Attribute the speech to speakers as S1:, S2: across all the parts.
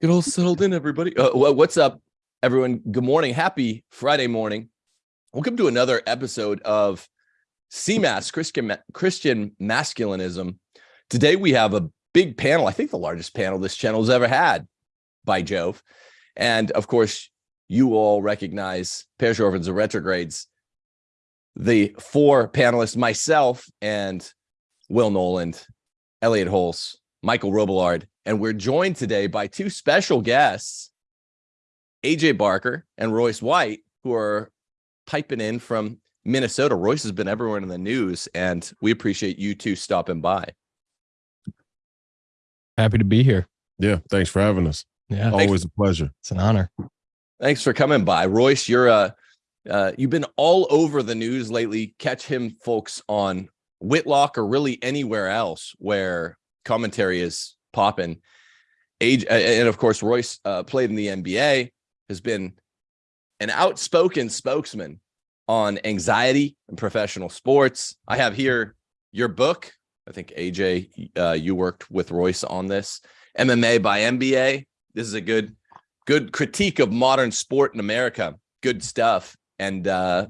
S1: Get all settled in, everybody. Uh, what's up, everyone? Good morning. Happy Friday morning. Welcome to another episode of CMAS, Christian, Christian Masculinism. Today we have a big panel. I think the largest panel this channel has ever had, by Jove. And of course, you all recognize Pairs Orphans of Retrogrades, the four panelists, myself and Will Noland, Elliot Holz, Michael Robillard, and we're joined today by two special guests, AJ Barker and Royce White, who are piping in from Minnesota. Royce has been everywhere in the news, and we appreciate you two stopping by.
S2: Happy to be here.
S3: Yeah, thanks for having us.
S2: Yeah,
S3: always thanks. a pleasure.
S2: It's an honor.
S1: Thanks for coming by, Royce. You're uh, uh, you've been all over the news lately. Catch him, folks, on Whitlock or really anywhere else where commentary is popping. AJ and of course Royce uh, played in the NBA, has been an outspoken spokesman on anxiety and professional sports. I have here your book. I think AJ, uh, you worked with Royce on this. MMA by NBA. This is a good, good critique of modern sport in America. Good stuff. And uh,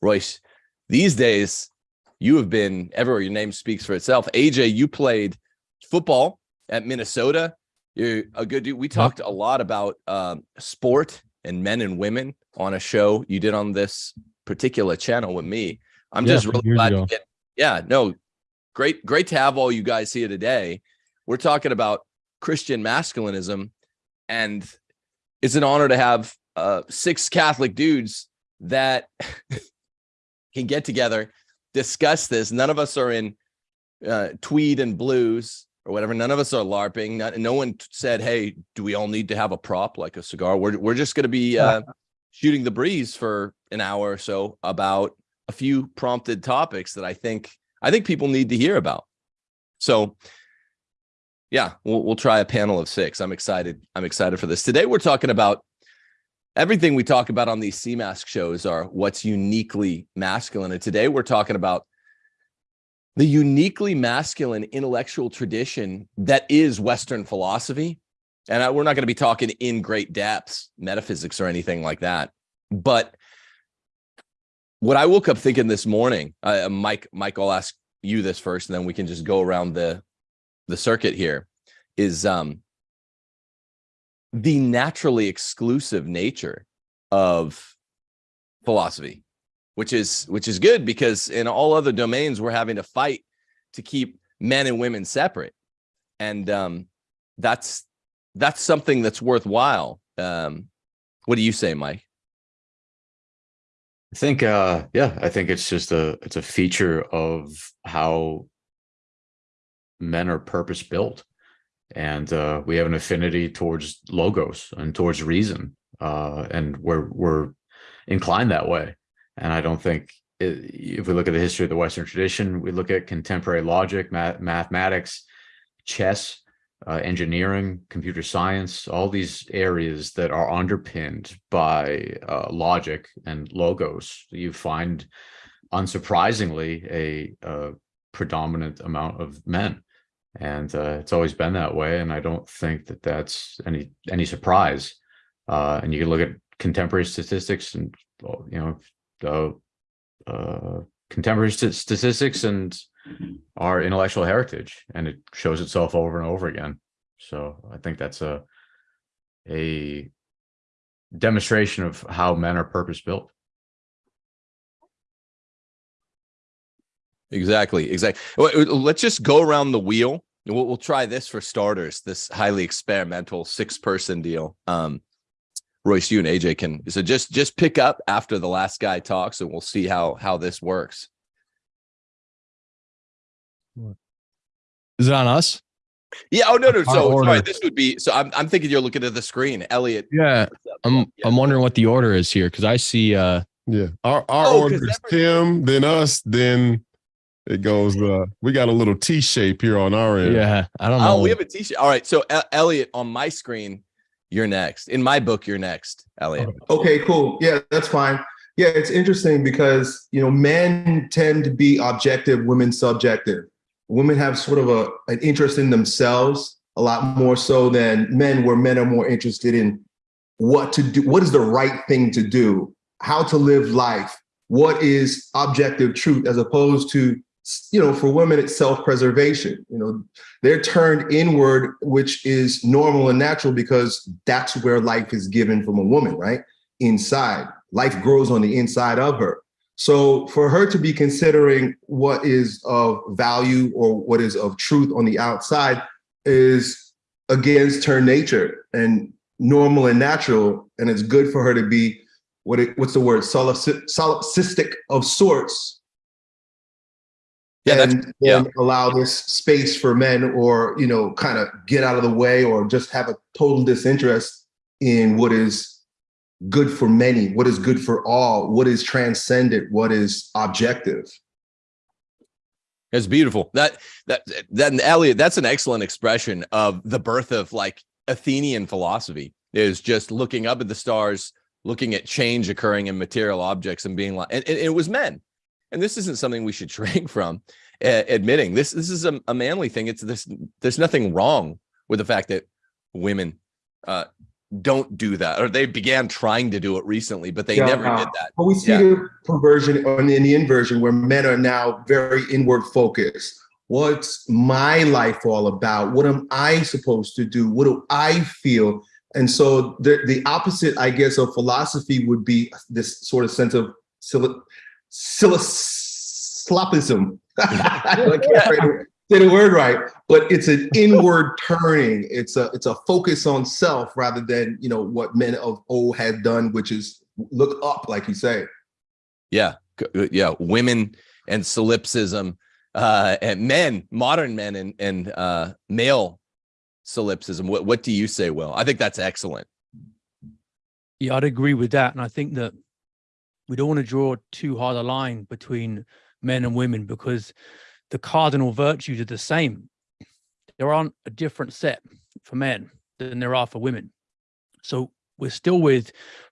S1: Royce, these days you have been everywhere. Your name speaks for itself. AJ, you played football at Minnesota. You're a good dude. We talked a lot about um, sport and men and women on a show you did on this particular channel with me. I'm yeah, just really glad to get. Yeah, no, great, great to have all you guys here today. We're talking about Christian masculinism, and it's an honor to have uh, six Catholic dudes that can get together, discuss this. None of us are in uh, tweed and blues or whatever. None of us are LARPing. Not, no one said, "Hey, do we all need to have a prop like a cigar?" We're we're just going to be uh, shooting the breeze for an hour or so about a few prompted topics that I think I think people need to hear about. So, yeah, we'll we'll try a panel of six. I'm excited. I'm excited for this. Today we're talking about everything we talk about on these C mask shows are what's uniquely masculine, and today we're talking about the uniquely masculine intellectual tradition that is Western philosophy. And I, we're not going to be talking in great depths, metaphysics or anything like that. But what I woke up thinking this morning, uh, Mike, Mike, I'll ask you this first, and then we can just go around the the circuit here. Is um, the naturally exclusive nature of philosophy which is which is good because in all other domains we're having to fight to keep men and women separate. And um that's that's something that's worthwhile. Um what do you say mike?
S4: I think uh yeah i think it's just a it's a feature of how men are purpose built and uh we have an affinity towards logos and towards reason uh and we're we're inclined that way and I don't think it, if we look at the history of the Western tradition, we look at contemporary logic, math, mathematics, chess, uh, engineering, computer science, all these areas that are underpinned by uh, logic and logos, you find unsurprisingly a, a predominant amount of men. And uh, it's always been that way. And I don't think that that's any any surprise. Uh, and you can look at contemporary statistics and, you know, uh, uh, contemporary st statistics and our intellectual heritage, and it shows itself over and over again. So I think that's a a demonstration of how men are purpose built.
S1: Exactly, exactly. Let's just go around the wheel. We'll, we'll try this for starters. This highly experimental six-person deal. Um, Royce, you and AJ can so just just pick up after the last guy talks, and we'll see how how this works.
S2: Is it on us?
S1: Yeah. Oh no, no. So sorry, this would be. So I'm I'm thinking you're looking at the screen, Elliot.
S2: Yeah. I'm yeah. I'm wondering what the order is here because I see. uh
S3: Yeah, our our oh, order is Tim, then us, then it goes. uh We got a little T shape here on our end.
S2: Yeah, I don't know.
S1: Oh, we have a T shape. All right. So Elliot on my screen you're next. In my book, you're next, Elliot.
S5: Okay, cool. Yeah, that's fine. Yeah, it's interesting because, you know, men tend to be objective, women subjective. Women have sort of a an interest in themselves, a lot more so than men, where men are more interested in what to do, what is the right thing to do, how to live life, what is objective truth, as opposed to, you know, for women, it's self-preservation. You know, they're turned inward, which is normal and natural because that's where life is given from a woman, right? Inside, life grows on the inside of her. So for her to be considering what is of value or what is of truth on the outside is against her nature and normal and natural. And it's good for her to be what it, what's the word solipsistic of sorts.
S1: Yeah,
S5: and,
S1: yeah.
S5: and allow this space for men or, you know, kind of get out of the way or just have a total disinterest in what is good for many, what is good for all, what is transcendent, what is objective.
S1: It's beautiful. That that that Elliot, that's an excellent expression of the birth of like Athenian philosophy is just looking up at the stars, looking at change occurring in material objects and being like, and, and it was men. And this isn't something we should shrink from uh, admitting. This this is a, a manly thing. It's this. There's nothing wrong with the fact that women uh, don't do that or they began trying to do it recently but they yeah, never did that
S5: but we see yeah. the perversion or in the inversion where men are now very inward focused what's my life all about what am i supposed to do what do i feel and so the, the opposite i guess of philosophy would be this sort of sense of slopism I can't say the word right, but it's an inward turning. It's a it's a focus on self rather than you know what men of old had done, which is look up, like you say.
S1: Yeah, uh, yeah, women and solipsism, uh, and men, modern men, and and uh, male solipsism. What what do you say, Will? I think that's excellent.
S6: Yeah, I'd agree with that, and I think that we don't want to draw too hard a line between men and women because the cardinal virtues are the same. There aren't a different set for men than there are for women. So we're still with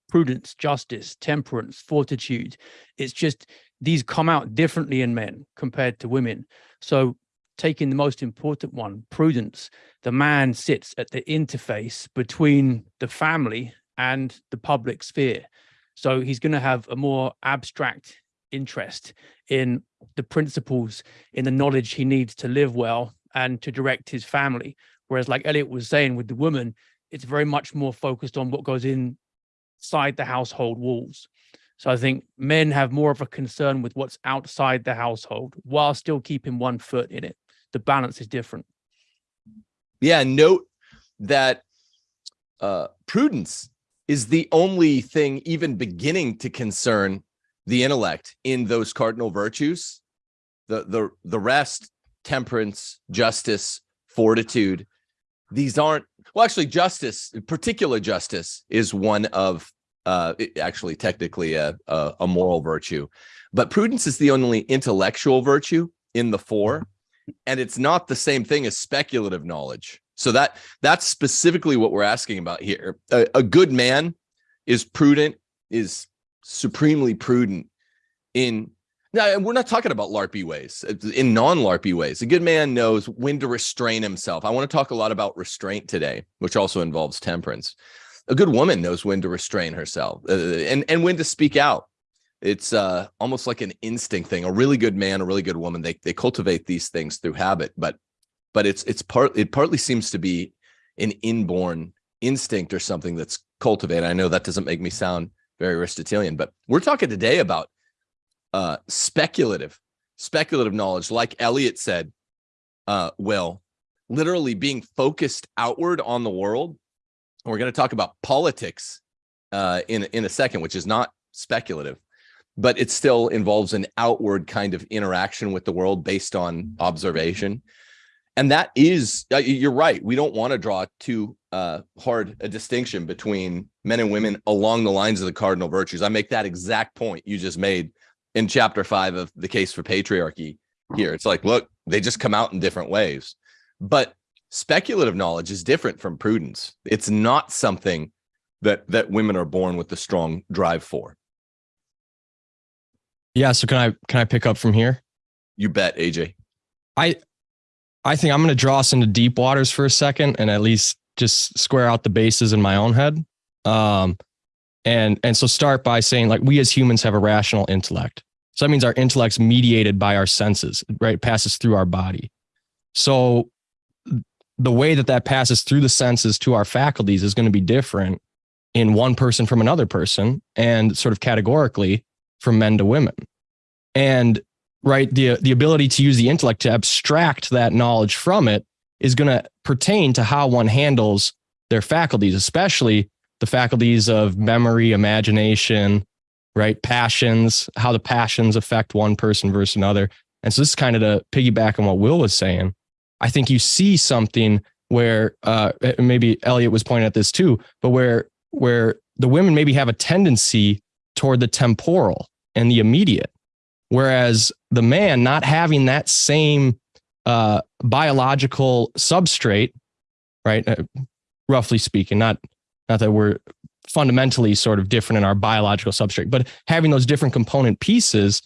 S6: prudence, justice, temperance, fortitude. It's just these come out differently in men compared to women. So taking the most important one, prudence, the man sits at the interface between the family and the public sphere. So he's going to have a more abstract interest in the principles, in the knowledge he needs to live well and to direct his family. Whereas like Elliot was saying with the woman, it's very much more focused on what goes inside the household walls. So I think men have more of a concern with what's outside the household while still keeping one foot in it. The balance is different.
S1: Yeah, note that uh, prudence is the only thing even beginning to concern the intellect in those cardinal virtues. The the the rest temperance justice fortitude these aren't well actually justice particular justice is one of uh actually technically a, a, a moral virtue. But prudence is the only intellectual virtue in the four and it's not the same thing as speculative knowledge so that that's specifically what we're asking about here. A, a good man is prudent is supremely prudent in now we're not talking about larpy ways in non-larpy ways. A good man knows when to restrain himself. I want to talk a lot about restraint today which also involves temperance. A good woman knows when to restrain herself uh, and and when to speak out. It's uh almost like an instinct thing. A really good man a really good woman they they cultivate these things through habit but but it's it's part it partly seems to be an inborn instinct or something that's cultivated. I know that doesn't make me sound very Aristotelian, but we're talking today about uh, speculative, speculative knowledge, like Elliot said, uh, Will, literally being focused outward on the world. We're going to talk about politics uh, in, in a second, which is not speculative, but it still involves an outward kind of interaction with the world based on observation and that is uh, you're right we don't want to draw too uh, hard a distinction between men and women along the lines of the cardinal virtues. I make that exact point you just made in chapter five of the case for patriarchy here. It's like look they just come out in different ways. But speculative knowledge is different from prudence. It's not something that that women are born with the strong drive for.
S2: Yeah so can i can i pick up from here?
S1: You bet aj
S2: i I think I'm going to draw us into deep waters for a second and at least just square out the bases in my own head. Um, and and so start by saying like we as humans have a rational intellect. So that means our intellect's mediated by our senses, right? It passes through our body. So the way that that passes through the senses to our faculties is going to be different in one person from another person and sort of categorically from men to women. And right, the the ability to use the intellect to abstract that knowledge from it is going to pertain to how one handles their faculties, especially the faculties of memory, imagination, right? Passions, how the passions affect one person versus another. And so this is kind of to piggyback on what Will was saying. I think you see something where uh, maybe Elliot was pointing at this too, but where where the women maybe have a tendency toward the temporal and the immediate, whereas the man not having that same uh, biological substrate, right? Uh, roughly speaking, not not that we're fundamentally sort of different in our biological substrate, but having those different component pieces,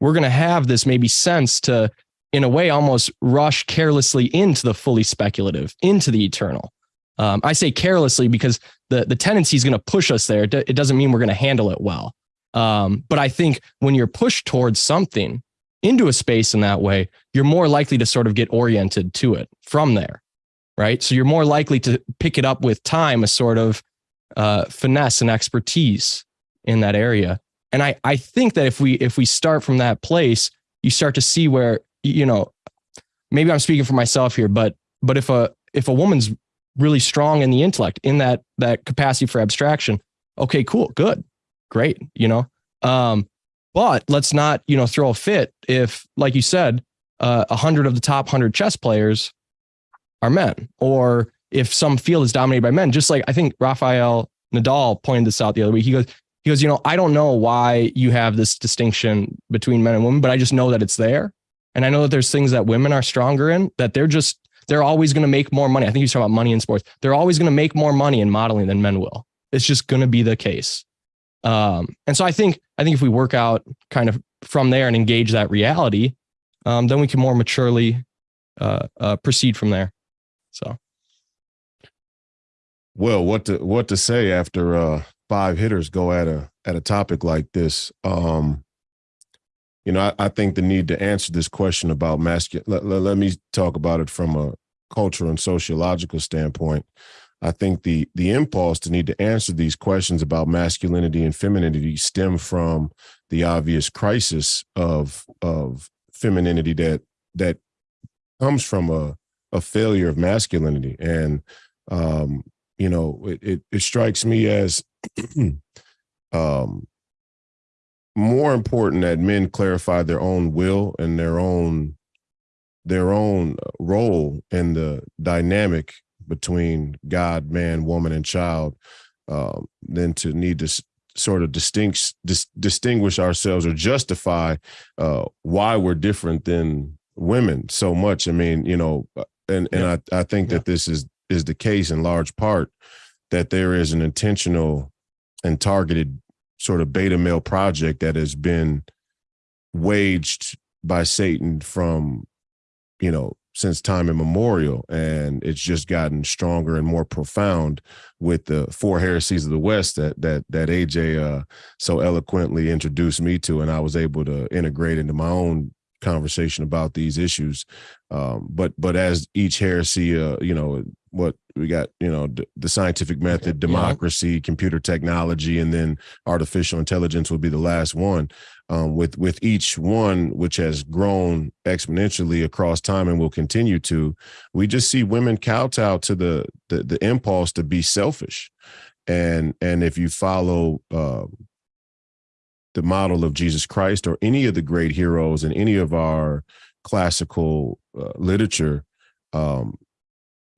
S2: we're going to have this maybe sense to, in a way, almost rush carelessly into the fully speculative, into the eternal. Um, I say carelessly because the the tendency is going to push us there. It doesn't mean we're going to handle it well. Um, but I think when you're pushed towards something into a space in that way, you're more likely to sort of get oriented to it from there, right? So you're more likely to pick it up with time, a sort of uh, finesse and expertise in that area. And I I think that if we if we start from that place, you start to see where you know maybe I'm speaking for myself here, but but if a if a woman's really strong in the intellect in that that capacity for abstraction okay cool good great you know um but let's not you know throw a fit if like you said uh, a uh, hundred of the top hundred chess players are men or if some field is dominated by men just like i think rafael nadal pointed this out the other week he goes he goes you know i don't know why you have this distinction between men and women but i just know that it's there and i know that there's things that women are stronger in that they're just they're always going to make more money. I think you talk about money in sports. They're always going to make more money in modeling than men will. It's just going to be the case. Um, and so I think I think if we work out kind of from there and engage that reality, um, then we can more maturely uh, uh, proceed from there. So,
S3: well, what to what to say after uh, five hitters go at a at a topic like this? Um, you know, I, I, think the need to answer this question about masculine, let, let, let, me talk about it from a cultural and sociological standpoint. I think the the impulse to need to answer these questions about masculinity and femininity stem from the obvious crisis of of femininity that that comes from a a failure of masculinity. And um you know it it, it strikes me as um more important that men clarify their own will and their own their own role in the dynamic between God, man, woman, and child, uh, than to need to sort of distinct, dis, distinguish ourselves or justify uh, why we're different than women so much. I mean, you know, uh, and and yeah. I, I think yeah. that this is is the case in large part that there is an intentional and targeted sort of beta male project that has been waged by Satan from, you know, since time immemorial. And it's just gotten stronger and more profound with the four heresies of the West that that that AJ uh, so eloquently introduced me to, and I was able to integrate into my own conversation about these issues. Um, but but as each heresy, uh, you know, what we got, you know, the scientific method, democracy, yeah. computer technology, and then artificial intelligence will be the last one. Um, with with each one, which has grown exponentially across time and will continue to, we just see women kowtow to the the, the impulse to be selfish, and and if you follow. Uh, the model of Jesus Christ or any of the great heroes in any of our classical uh, literature, um,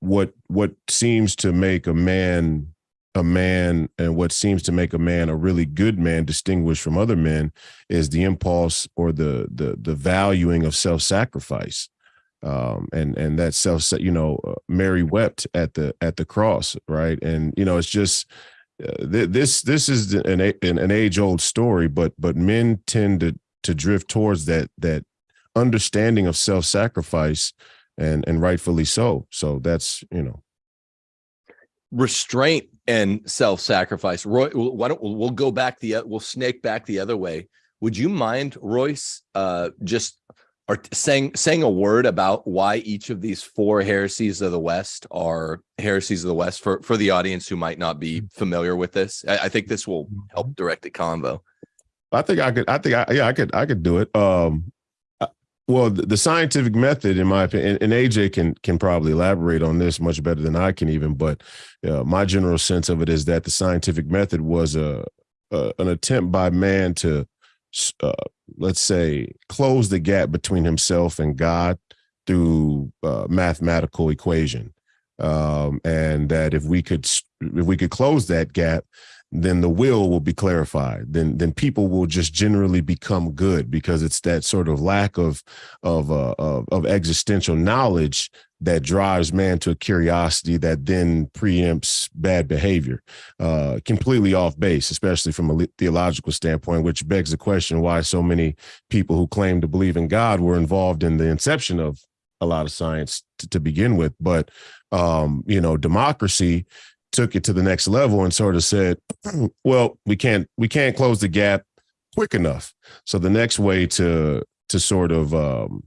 S3: what what seems to make a man a man and what seems to make a man a really good man distinguished from other men is the impulse or the the the valuing of self-sacrifice. Um, and and that self you know uh, mary wept at the at the cross right? And you know it's just this this is an, an an age old story but but men tend to to drift towards that that understanding of self-sacrifice and and rightfully so. So that's you know
S1: restraint and self-sacrifice. Roy, why don't we'll go back the we'll snake back the other way. Would you mind, Royce, uh, just are saying saying a word about why each of these four heresies of the West are heresies of the West for for the audience who might not be familiar with this? I, I think this will help direct the convo.
S3: I think I could. I think I yeah I could I could do it. Um, uh, well, the, the scientific method, in my opinion, and, and, AJ can can probably elaborate on this much better than I can even. But uh, my general sense of it is that the scientific method was a, a an attempt by man to uh, let's say, close the gap between himself and God through uh, mathematical equation. Um, and that if we could if we could close that gap, then the will will be clarified. Then then people will just generally become good because it's that sort of lack of of uh, of, of existential knowledge that drives man to a curiosity that then preempts bad behavior. Uh, completely off base, especially from a theological standpoint, which begs the question why so many people who claim to believe in God were involved in the inception of a lot of science to, to begin with. But um, you know, democracy took it to the next level and sort of said, well, we can't we can't close the gap quick enough. So the next way to to sort of um,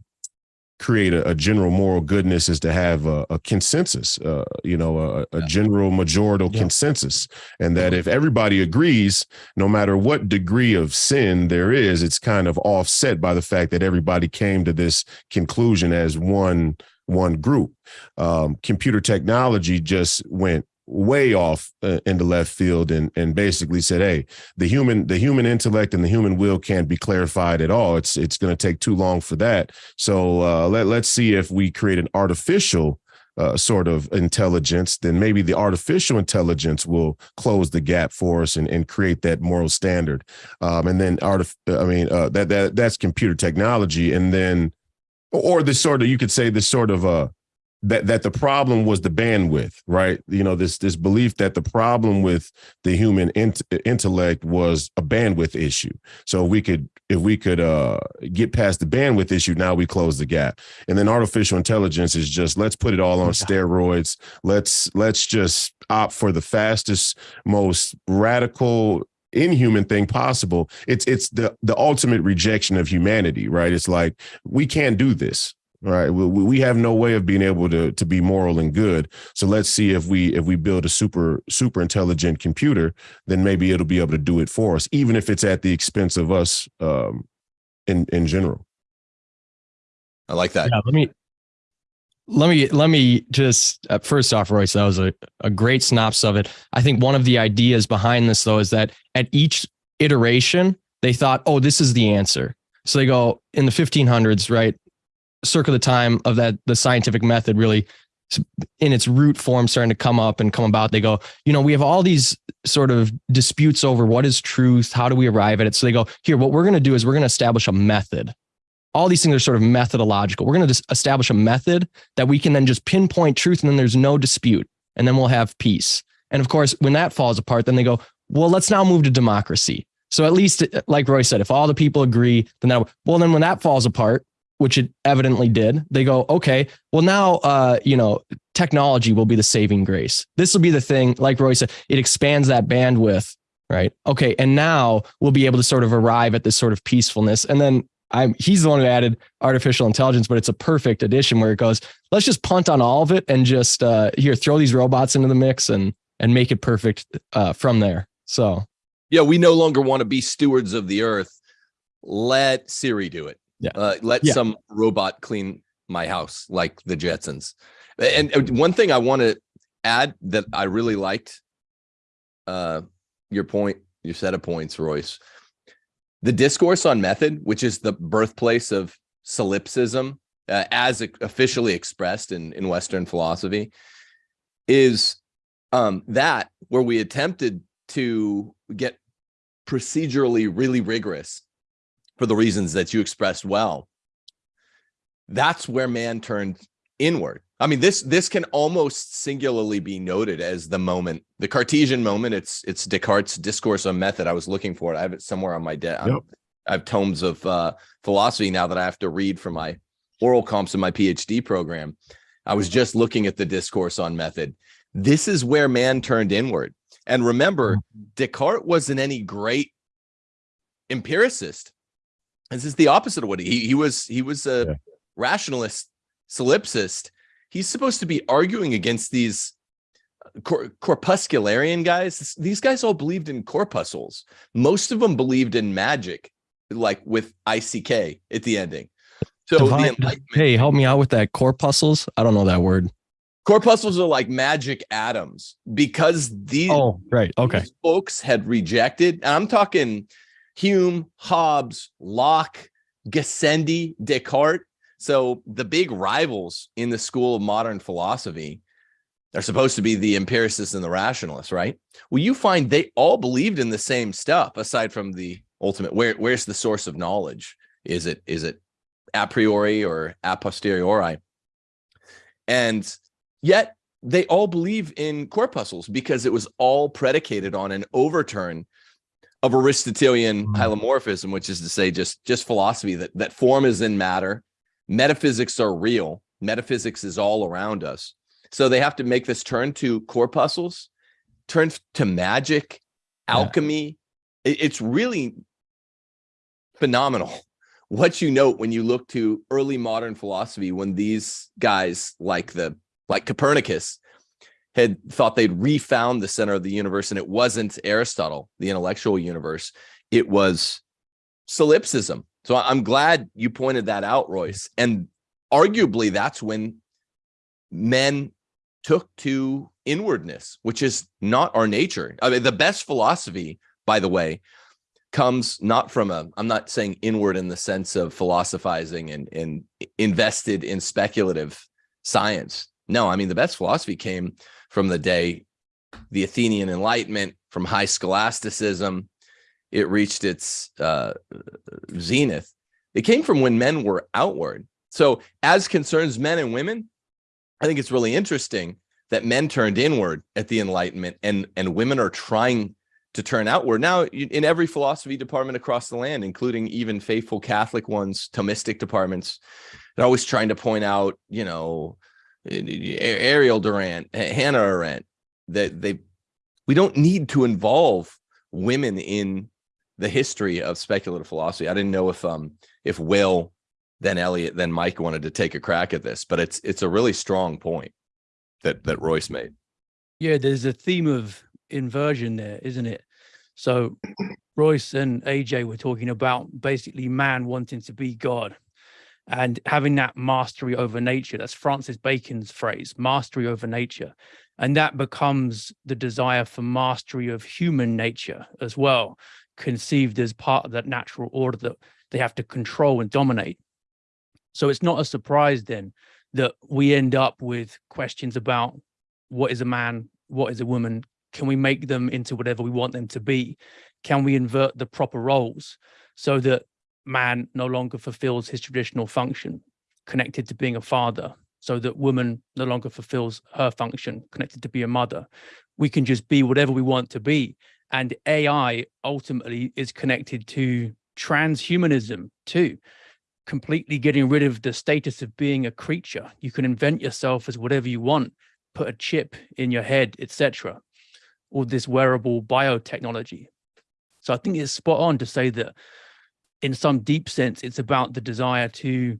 S3: create a, a, general moral goodness is to have a, a consensus, uh, you know, a, a general majority yeah. consensus. And that if everybody agrees, no matter what degree of sin there is, it's kind of offset by the fact that everybody came to this conclusion as one one group. Um, computer technology just went way off uh, in the left field and and basically said hey the human the human intellect and the human will can't be clarified at all. It's it's going to take too long for that. So uh, let, let's see if we create an artificial uh, sort of intelligence then maybe the artificial intelligence will close the gap for us and, and create that moral standard. Um, and then art i mean uh, that that that's computer technology and then or this sort of you could say this sort of uh that that the problem was the bandwidth, right? You know, this this belief that the problem with the human int intellect was a bandwidth issue. So we could if we could uh, get past the bandwidth issue, now we close the gap. And then artificial intelligence is just let's put it all on steroids. Let's let's just opt for the fastest, most radical inhuman thing possible it's it's the the ultimate rejection of humanity right it's like we can't do this right? We, we have no way of being able to to be moral and good. So let's see if we if we build a super super intelligent computer then maybe it'll be able to do it for us even if it's at the expense of us um in in general.
S1: I like that.
S2: Yeah, let me let me let me just uh, first off royce that was a, a great synopsis of it. I think one of the ideas behind this though is that at each iteration they thought oh this is the answer. So they go in the 1500s right circa the time of that the scientific method really in its root form starting to come up and come about they go you know we have all these sort of disputes over what is truth how do we arrive at it? So they go here what we're going to do is we're going to establish a method. All these things are sort of methodological. We're going to establish a method that we can then just pinpoint truth and then there's no dispute and then we'll have peace. And of course when that falls apart then they go well let's now move to democracy. So at least like roy said if all the people agree then that well then when that falls apart which it evidently did, they go, okay, well now, uh, you know, technology will be the saving grace. This will be the thing, like Roy said, it expands that bandwidth, right? Okay, and now we'll be able to sort of arrive at this sort of peacefulness. And then I'm he's the one who added artificial intelligence, but it's a perfect addition where it goes, let's just punt on all of it and just uh, here throw these robots into the mix and and make it perfect uh, from there. So
S1: yeah, we no longer want to be stewards of the earth. Let Siri do it.
S2: Yeah.
S1: Uh, let
S2: yeah.
S1: some robot clean my house like the Jetsons. And, one thing I want to add that I really liked uh, your point, your set of points, Royce. The discourse on method, which is the birthplace of solipsism, uh, as officially expressed in, in Western philosophy, is um, that where we attempted to get procedurally really rigorous for the reasons that you expressed well that's where man turned inward i mean this this can almost singularly be noted as the moment the cartesian moment it's it's descartes discourse on method i was looking for it i have it somewhere on my desk yep. i have tomes of uh philosophy now that i have to read for my oral comps in my PhD program, I was just looking at the discourse on method. This is where man turned inward. And remember, Descartes wasn't any great empiricist. This is the opposite of what he he was. He was a
S3: Yeah.
S1: rationalist, solipsist. He's supposed to be arguing against these uh, cor- corpuscularian guys. These guys all believed in corpuscles. Most of them believed in magic, like with ICK at the ending. So
S2: Divine-
S1: Enlightenment
S2: hey, help me out with that corpuscles. I don't know that word.
S1: corpuscles are like magic atoms because these
S2: Oh, right. Okay.
S1: these folks had rejected, and I'm talking Hume, Hobbes, Locke, Gassendi, Descartes. So the big rivals in the school of modern philosophy are supposed to be the empiricists and the rationalists, right? Well, you find they all believed in the same stuff, aside from the ultimate. Where where's the source of knowledge? Is it is it a priori or a posteriori? And yet they all believe in corpuscles because it was all predicated on an overturn of Aristotelian
S2: Mhm.
S1: hylomorphism, which is to say just just philosophy that that form is in matter, metaphysics are real, metaphysics is all around us. So they have to make this turn to corpuscles, turn to magic,
S2: Yeah.
S1: alchemy. It- it's really phenomenal what you note when you look to early modern philosophy when these guys like the like Copernicus had thought they'd refound the center of the universe and it wasn't Aristotle, the intellectual universe. It was solipsism. So I'm glad you pointed that out, Royce. And arguably that's when men took to inwardness, which is not our nature. I mean, the best philosophy, by the way, comes not from a, I'm not saying inward in the sense of philosophizing and, and invested in speculative science. No, I mean, the best philosophy came from the day, the Athenian Enlightenment, from high scholasticism. It reached its uh, zenith. It came from when men were outward. So, as concerns men and women, I think it's really interesting that men turned inward at the Enlightenment and, and women are trying to turn outward. Now, in every philosophy department across the land, including even faithful Catholic ones, Thomistic departments, they're always trying to point out, you know, Ariel Durant, Hannah Arendt, that they, we don't need to involve women in the history of speculative philosophy. I didn't know if um if Will, then Elliot, then Mike wanted to take a crack at this, but it's it's a really strong point that that Royce made.
S6: Yeah, there's a theme of inversion there, isn't it? So Royce and AJ were talking about basically man wanting to be God and having that mastery over nature. That's Francis Bacon's phrase, mastery over nature. And that becomes the desire for mastery of human nature as well, conceived as part of that natural order that they have to control and dominate. So it's not a surprise then that we end up with questions about what is a man, what is a woman, can we make them into whatever we want them to be? Can we invert the proper roles so that man no longer fulfills his traditional function connected to being a father, so that woman no longer fulfills her function connected to be a mother? We can just be whatever we want to be. And AI ultimately is connected to transhumanism too, completely getting rid of the status of being a creature. You can invent yourself as whatever you want, put a chip in your head, etc all this wearable biotechnology. So I think it's spot on to say that in some deep sense, it's about the desire to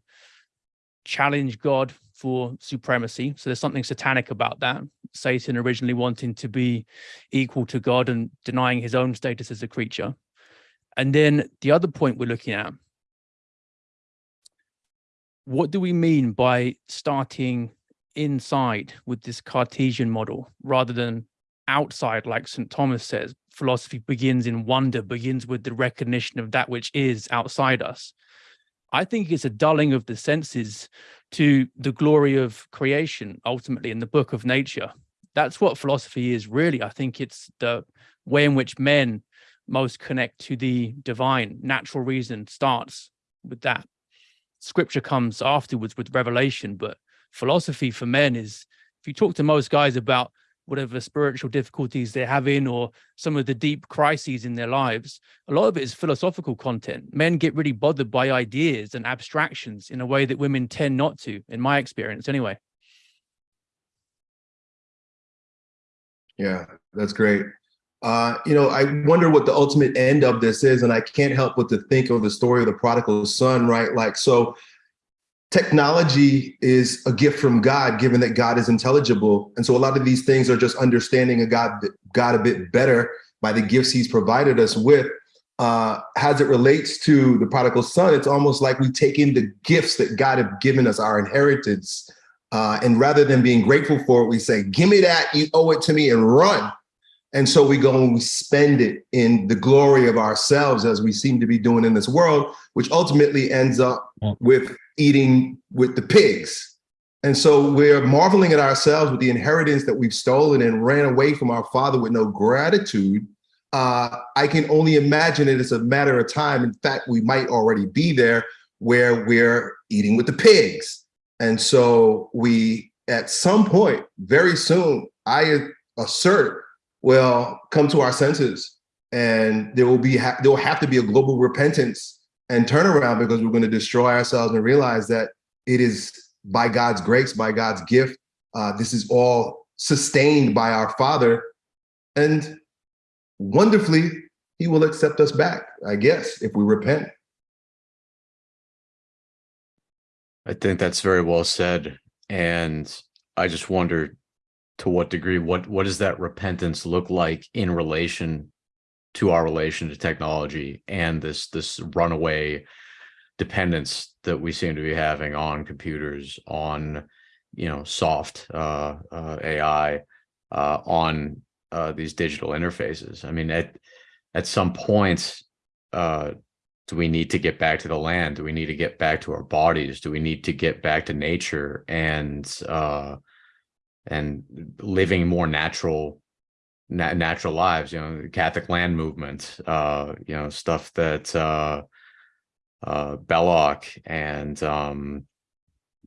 S6: challenge God for supremacy. So there's something satanic about that. Satan originally wanting to be equal to God and denying his own status as a creature. And then the other point we're looking at, what do we mean by starting inside with this Cartesian model rather than outside, like St. Thomas says, philosophy begins in wonder, begins with the recognition of that which is outside us. I think it's a dulling of the senses to the glory of creation, ultimately, in the book of nature. That's what philosophy is really. I think it's the way in which men most connect to the divine. Natural reason starts with that. Scripture comes afterwards with revelation, but philosophy for men is, if you talk to most guys about whatever spiritual difficulties they're having or some of the deep crises in their lives, a lot of it is philosophical content. Men get really bothered by ideas and abstractions in a way that women tend not to, in my experience anyway.
S5: Yeah, that's great. Uh, you know, I wonder what the ultimate end of this is, and I can't help but to think of the story of the prodigal son, right? Like, so technology is a gift from God, given that God is intelligible, and so a lot of these things are just understanding a God, God a bit better by the gifts He's provided us with. Uh, as it relates to the prodigal son, it's almost like we take in the gifts that God have given us, our inheritance, uh, and rather than being grateful for it, we say, "Give me that! You owe it to me," and run. And so we go and we spend it in the glory of ourselves, as we seem to be doing in this world, which ultimately ends up with eating with the pigs. And so we're marveling at ourselves with the inheritance that we've stolen and ran away from our father with no gratitude. Uh, I can only imagine it as a matter of time. In fact, we might already be there where we're eating with the pigs. And so we, at some point, very soon, I assert will come to our senses and there will be there will have to be a global repentance and turn around because we're going to destroy ourselves and realize that it is by God's grace, by God's gift. Uh, this is all sustained by our Father, and wonderfully, He will accept us back. I guess if we repent.
S4: I think that's very well said. And I just wonder to what degree what what does that repentance look like in relation to our relation to technology and this this runaway dependence that we seem to be having on computers on you know soft uh, uh ai uh on uh these digital interfaces. I mean at at some point uh do we need to get back to the land? Do we need to get back to our bodies? Do we need to get back to nature and uh and living more natural na- natural lives you know the catholic land movement uh you know stuff that uh uh belloc and um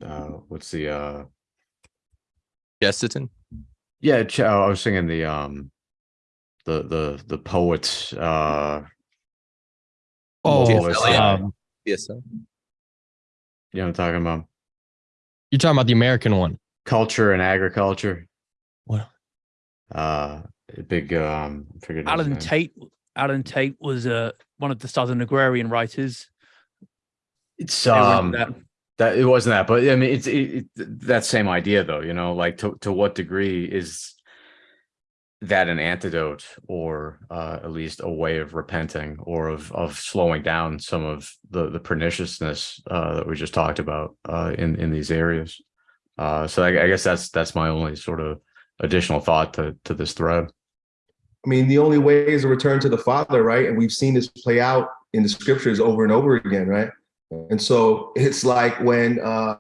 S4: uh what's the uh
S1: Chesterton.
S4: yeah Ch- i was singing the um the the the poets uh
S2: Oh,
S4: uh,
S2: um,
S1: Yes.
S4: you know what i'm talking about
S2: you're talking about the American one.
S4: culture and agriculture
S2: What?
S4: uh a big um I forget Allen.
S6: Tate, Allen Tate was uh, one of the Southern agrarian writers.
S4: it's
S6: They were into
S4: um
S6: that.
S4: that it wasn't that but i mean it's it, it, that same idea though you know like to, to what degree is that an antidote or uh, at least a way of repenting or of of slowing down some of the the perniciousness uh, that we just talked about uh, in in these areas uh, so I, I guess that's that's my only sort of additional thought to to this thread
S5: I mean, the only way is a return to the Father, right? And we've seen this play out in the scriptures over and over again, right? And so it's like when uh,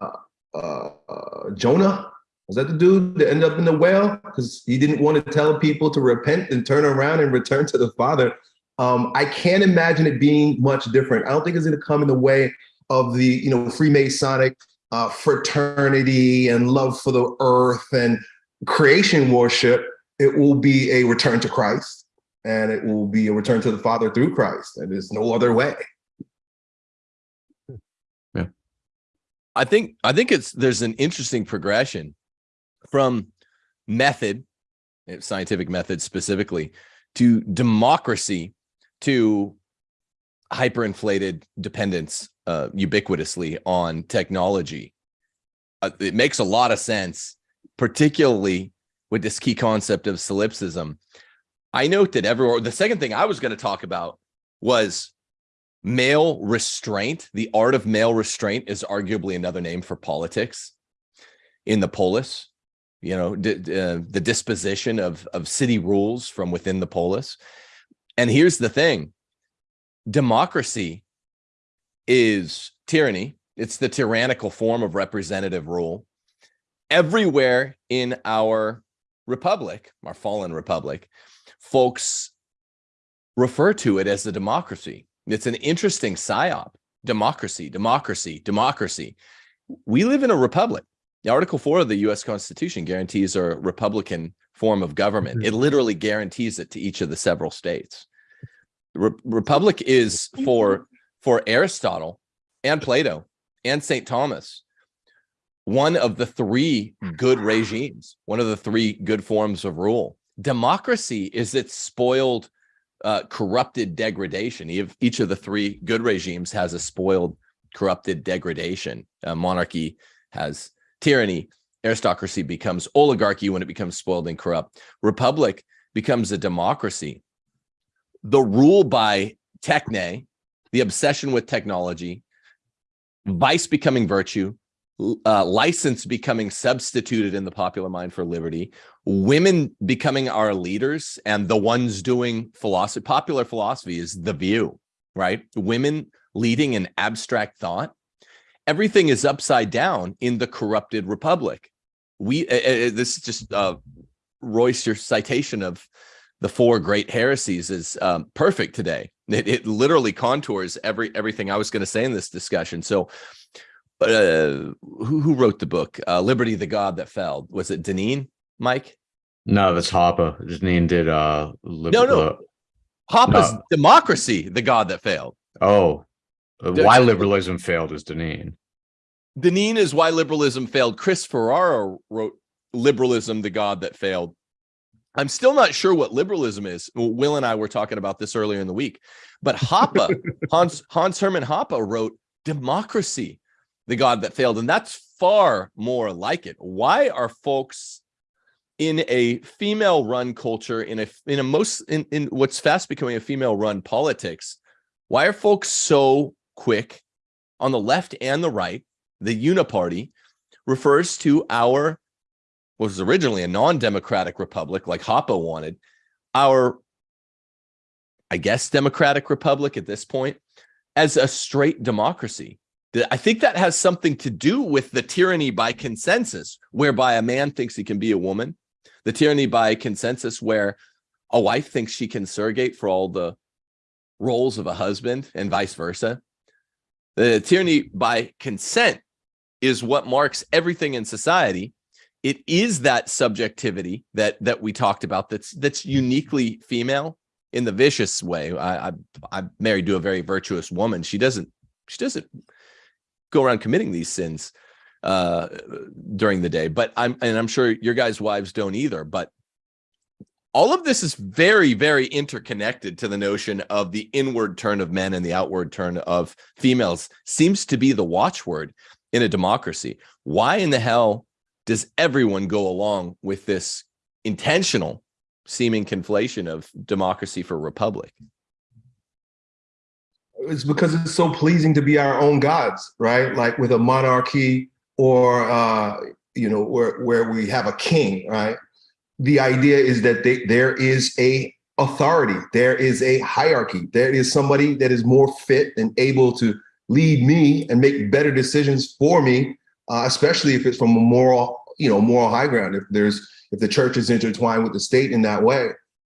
S5: uh, uh, Jonah was that the dude that ended up in the whale because he didn't want to tell people to repent and turn around and return to the Father. Um, I can't imagine it being much different. I don't think it's going to come in the way of the you know Freemasonic uh, fraternity and love for the earth and creation worship it will be a return to Christ and it will be a return to the Father through Christ. And there's no other way. Yeah.
S1: I think I think it's there's an interesting progression from method, eh, scientific method specifically, to democracy, to hyperinflated dependence uh, ubiquitously on technology. Uh, it makes a lot of sense, particularly with this key concept of solipsism. I note that everywhere. The second thing I was going to talk about was male restraint. The art of male restraint is arguably another name for politics in the polis. You know, uh, the disposition of of city rules from within the polis. And here's the thing: democracy is tyranny. It's the tyrannical form of representative rule. Everywhere in our republic, our fallen republic, folks refer to it as a democracy. It's an interesting psyop. Democracy, democracy, democracy. We live in a republic. The Article 4 of the US Constitution guarantees a Republican form of government.
S2: Mm-hmm.
S1: It literally guarantees it to each of the several states. Re- Republic is for for Aristotle and Plato and St. Thomas one of the three good regimes, one of the three good forms of rule. Democracy is its spoiled, uh, corrupted degradation. Each- of the three good regimes has a spoiled, corrupted degradation. Uh, monarchy has tyranny. Aristocracy becomes oligarchy when it becomes spoiled and corrupt. Republic becomes a democracy. The rule by techne, the obsession with technology, vice becoming virtue, uh, license becoming substituted in the popular mind for liberty, women becoming our leaders, and the ones doing philosophy. Popular philosophy is the view, right? Women leading an abstract thought. Everything is upside down in the corrupted republic. We uh, uh, this is just uh, Royce, your citation of the four great heresies is um, perfect today. It, it literally contours every everything I was going to say in this discussion. So uh, who who wrote the book? Uh, Liberty, the God that fell. Was it Deneen, Mike?
S4: No, that's Hoppe. Deneen did uh lib-
S1: No, no.
S4: uh,
S1: Hoppe's
S4: No.
S1: Democracy, the God that failed.
S4: oh, uh, why liberalism failed is Deneen.
S1: Deneen is why liberalism failed. Chris Ferrara wrote Liberalism, the God that failed. I'm still not sure what liberalism is. Will and I were talking about this earlier in the week, but Hoppe, Hans Hans Hermann Hoppe wrote Democracy, the God that failed, and that's far more like it. Why are folks in a female-run culture, in a in a most in, in what's fast becoming a female-run politics? Why are folks so quick on the left and the right? The Uniparty refers to our what was originally a non-democratic republic, like Hoppe wanted, our I guess democratic republic at this point as a straight democracy. I think that has something to do with the tyranny by consensus, whereby a man thinks he can be a woman, the tyranny by consensus, where a wife thinks she can surrogate for all the roles of a husband and vice versa. The tyranny by consent is what marks everything in society. It is that subjectivity that that we talked about that's that's uniquely female in the vicious way. I, I I'm married to a very virtuous woman. She doesn't she doesn't go around committing these sins uh during the day. But I'm and I'm sure your guys' wives don't either. But all of this is very, very interconnected to the notion of the inward turn of men and the outward turn of females seems to be the watchword in a democracy. Why in the hell does everyone go along with this intentional seeming conflation of democracy for republic?
S5: It's because it's so pleasing to be our own gods, right? Like with a monarchy or uh, you know, where where we have a king, right? The idea is that they, there is a authority, there is a hierarchy, there is somebody that is more fit and able to lead me and make better decisions for me, uh, especially if it's from a moral, you know, moral high ground. If there's if the church is intertwined with the state in that way,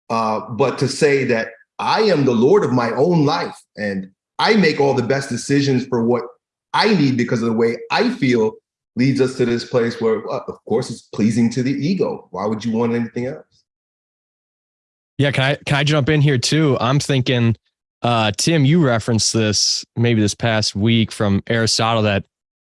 S5: uh, but to say that I am the Lord of my own life and I make all the best decisions for what I need because of the way I feel leads us to this place where, uh, of course, it's pleasing to the ego. Why would you want anything else?
S2: Yeah, can I can I jump in here too? I'm thinking, uh, Tim, you referenced this maybe this past week from Aristotle that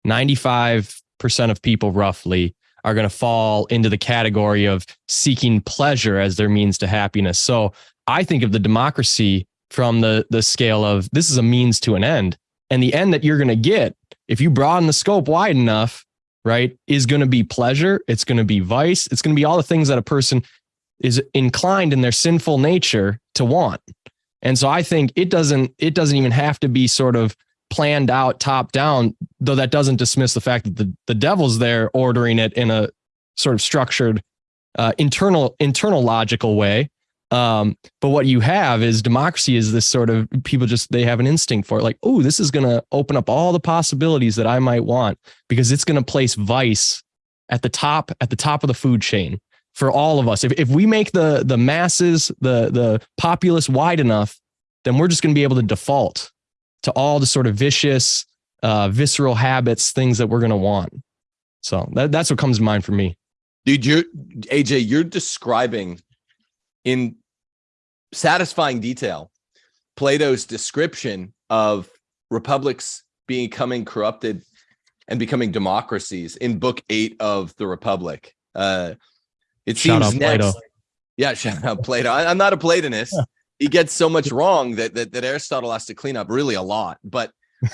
S2: 95% of people roughly are going to fall into the category of seeking pleasure as their means to happiness. So I think of the democracy from the the scale of this is a means to an end, and the end that you're going to get if you broaden the scope wide enough, right, is going to be pleasure. It's going to be vice. It's going to be all the things that a person is inclined in their sinful nature to want. And so I think it doesn't it doesn't even have to be sort of planned out top down, though that doesn't dismiss the fact that the, the devil's there ordering it in a sort of structured uh, internal internal logical way. Um, but what you have is democracy is this sort of people just they have an instinct for it, like, oh, this is gonna open up all the possibilities that I might want because it's gonna place vice at the top at the top of the food chain for all of us. If if we make the the masses, the the populace wide enough, then we're just going to be able to default to all the sort of vicious, uh, visceral habits, things that we're going to want. So that, that's what comes to mind for me.
S1: Dude, you're AJ, you're describing in satisfying detail Plato's description of republics becoming corrupted and becoming democracies in book eight of the Republic. Uh, it
S2: Shout
S1: seems next.
S2: Plato.
S1: Yeah, shout out Plato. I, am not a Platonist. he gets so much wrong that, that that Aristotle has to clean up really a lot. But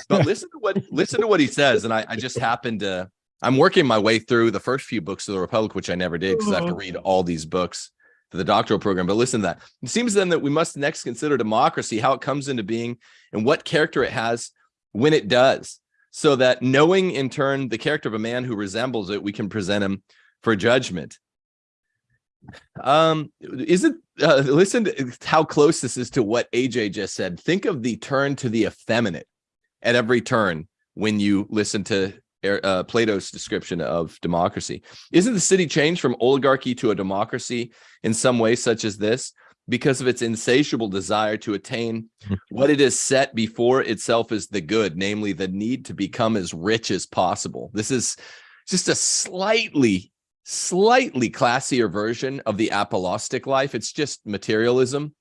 S1: but listen to what listen to what he says. And I, I just happened to I'm working my way through the first few books of the Republic, which I never did because I have to read all these books the doctoral program. But listen to that. It seems then that we must next consider democracy, how it comes into being, and what character it has when it does, so that knowing in turn the character of a man who resembles it, we can present him for judgment. Um, isn't uh, listen to how close this is to what AJ just said. Think of the turn to the effeminate at every turn when you listen to uh, Plato's description of democracy. Isn't the city changed from oligarchy to a democracy in some way, such as this, because of its insatiable desire to attain what it is set before itself as the good, namely the need to become as rich as possible? This is just a slightly, slightly classier version of the apolaustic life. It's just materialism.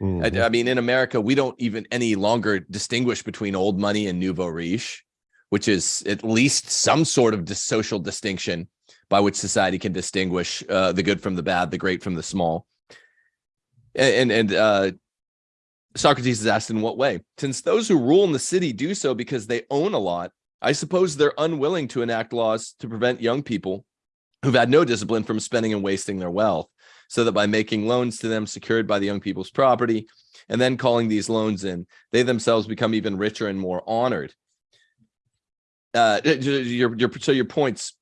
S3: Mhm.
S1: I, I mean, in America, we don't even any longer distinguish between old money and nouveau riche, which is at least some sort of social distinction by which society can distinguish uh, the good from the bad, the great from the small. And and, uh, Socrates is asked in what way? Since those who rule in the city do so because they own a lot, I suppose they're unwilling to enact laws to prevent young people who've had no discipline from spending and wasting their wealth so that by making loans to them secured by the young people's property and then calling these loans in, they themselves become even richer and more honored. Uh, your, your, so your points,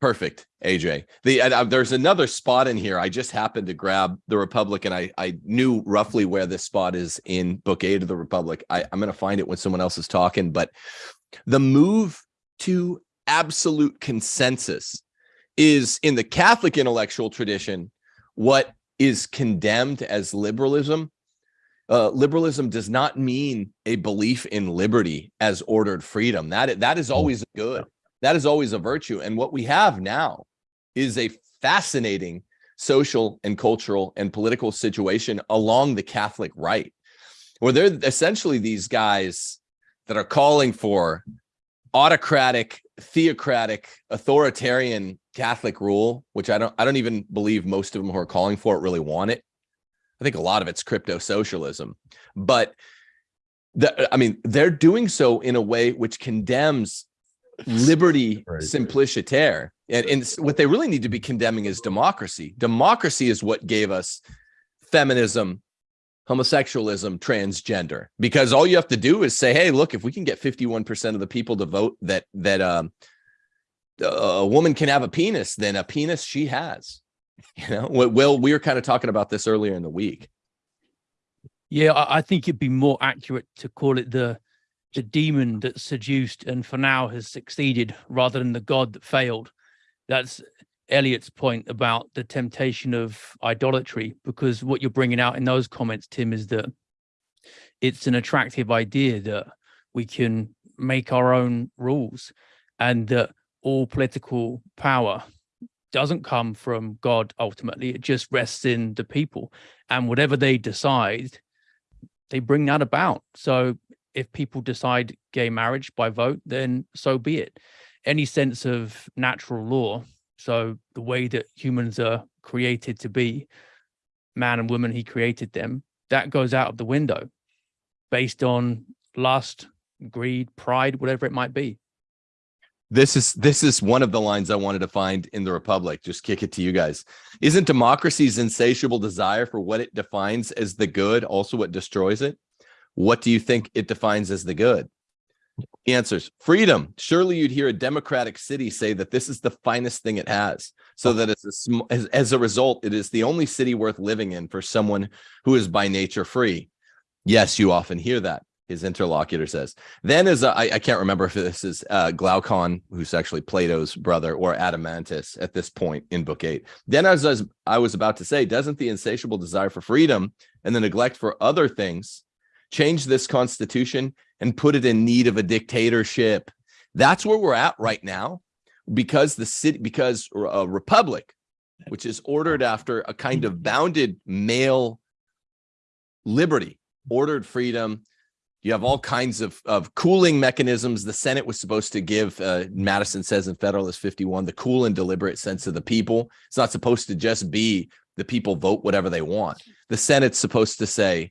S1: perfect, AJ. The uh, there's another spot in here. I just happened to grab the Republic, and I I knew roughly where this spot is in Book Eight of the Republic. I, I'm going to find it when someone else is talking, but the move to absolute consensus is in the Catholic intellectual tradition what is condemned as liberalism. Uh, liberalism does not mean a belief in liberty as ordered freedom. That that is always good. That is always a virtue. And what we have now is a fascinating social and cultural and political situation along the Catholic right, where they're essentially these guys that are calling for autocratic, theocratic, authoritarian Catholic rule, which I don't I don't even believe most of them who are calling for it really want it. I think a lot of it's crypto socialism, but the, I mean, they're doing so in a way which condemns liberty
S3: Right.
S1: simpliciter. And, and what they really need to be condemning is democracy. Democracy is what gave us feminism, homosexualism, transgender. Because all you have to do is say, "Hey, look, if we can get 51% of the people to vote that that um a woman can have a penis, then a penis she has." You know, Well- we were kind of talking about this earlier in the week.
S6: Yeah, I, I think it'd be more accurate to call it the the demon that seduced and for now has succeeded rather than the god that failed. That's Elliot's point about the temptation of idolatry, because what you're bringing out in those comments, Tim, is that it's an attractive idea that we can make our own rules and that all political power doesn't come from God ultimately. It just rests in the people. And whatever they decide, they bring that about. So if people decide gay marriage by vote, then so be it. Any sense of natural law, so the way that humans are created to be, man and woman, he created them, that goes out of the window based on lust, greed, pride, whatever it might be.
S1: This is this is one of the lines I wanted to find in the Republic. Just kick it to you guys. Isn't democracy's insatiable desire for what it defines as the good also what destroys it? What do you think it defines as the good? He answers freedom. Surely you'd hear a democratic city say that this is the finest thing it has, so that as a, as, as a result, it is the only city worth living in for someone who is by nature free. Yes, you often hear that. His interlocutor says. Then, as a, I, I can't remember if this is uh, Glaucon, who's actually Plato's brother, or Adeimantus at this point in Book Eight. Then, as I was, I was about to say, doesn't the insatiable desire for freedom and the neglect for other things change this constitution and put it in need of a dictatorship? That's where we're at right now. because the city because a republic which is ordered after a kind of bounded male liberty ordered freedom you have all kinds of, of cooling mechanisms. The senate was supposed to give uh, madison says in federalist 51 the cool and deliberate sense of the people. It's not supposed to just be the people vote whatever they want. The senate's supposed to say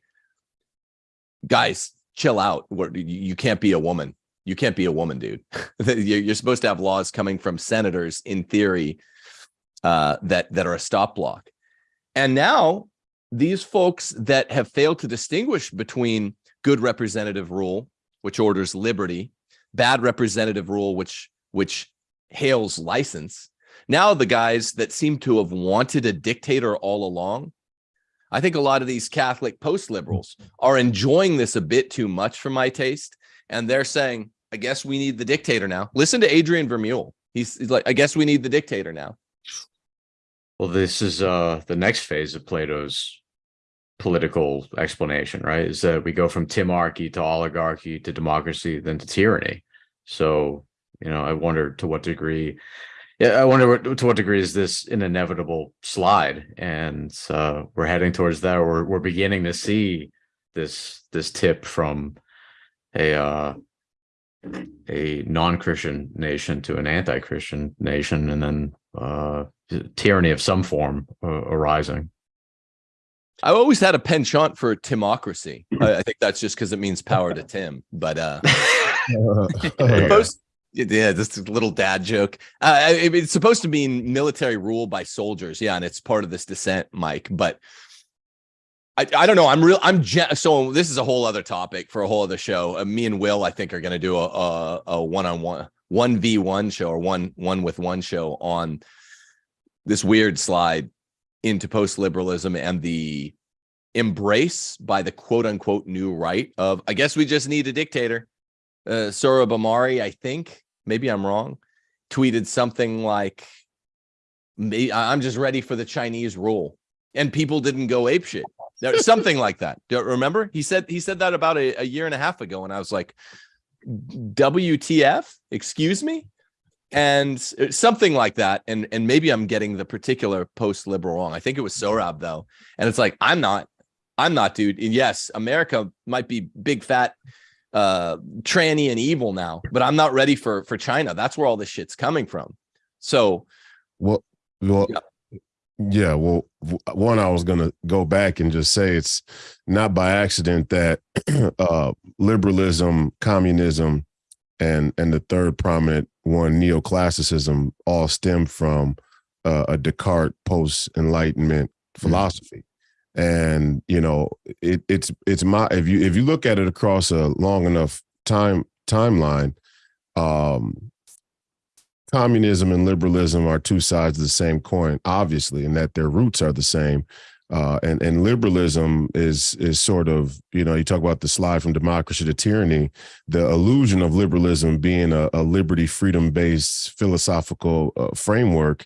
S1: guys chill out. You can't be a woman. You can't be a woman dude. You're supposed to have laws coming from senators in theory uh, that that are a stop block. And now these folks that have failed to distinguish between good representative rule, which orders liberty, bad representative rule, which which hails license. Now the guys that seem to have wanted a dictator all along, I think a lot of these Catholic post-liberals are enjoying this a bit too much for my taste. And they're saying, I guess we need the dictator now. Listen to Adrian Vermeule. He's, he's like, I guess we need the dictator now.
S4: Well, this is uh the next phase of Plato's political explanation, right? Is that we go from timarchy to oligarchy to democracy, then to tyranny. So, you know, I wonder to what degree, yeah, I wonder what, to what degree is this an inevitable slide? And uh, we're heading towards that. We're we're beginning to see this this tip from a uh, a non-Christian nation to an anti-Christian nation, and then uh, tyranny of some form uh, arising.
S1: I always had a penchant for timocracy. I, I think that's just because it means power to Tim. But uh, yeah, this little dad joke. Uh, it's supposed to mean military rule by soldiers. Yeah, and it's part of this dissent, Mike. But I, I don't know. I'm real. I'm so. This is a whole other topic for a whole other show. Uh, me and Will, I think, are going to do a a, a one on one, one v one show or one one with one show on this weird slide into post liberalism and the embrace by the quote unquote new right of I guess we just need a dictator. Uh, Sohrab Ahmari, I think maybe I'm wrong, tweeted something like, "I'm just ready for the Chinese rule," and people didn't go ape shit. something like that. Do you remember? He said he said that about a, a year and a half ago, and I was like, "WTF? Excuse me." And uh, something like that and and maybe i'm getting the particular post liberal wrong. I think it was Sohrab though and it's like i'm not i'm not dude. And yes america might be big fat uh tranny and evil now but i'm not ready for for china. That's where all this shit's coming from. So
S3: well well yeah, yeah well one i was gonna go back and just say it's not by accident that uh liberalism communism and and the third prominent one neoclassicism all stem from uh, a Descartes post Enlightenment mm-hmm. philosophy. Mm-hmm. And you know, it, it's it's my if you if you look at it across a long enough time timeline, um, communism and liberalism are two sides of the same coin, obviously, and that their roots are the same. Uh, and and liberalism is is sort of you know you talk about the slide from democracy to tyranny, the illusion of liberalism being a, a liberty freedom based philosophical uh, framework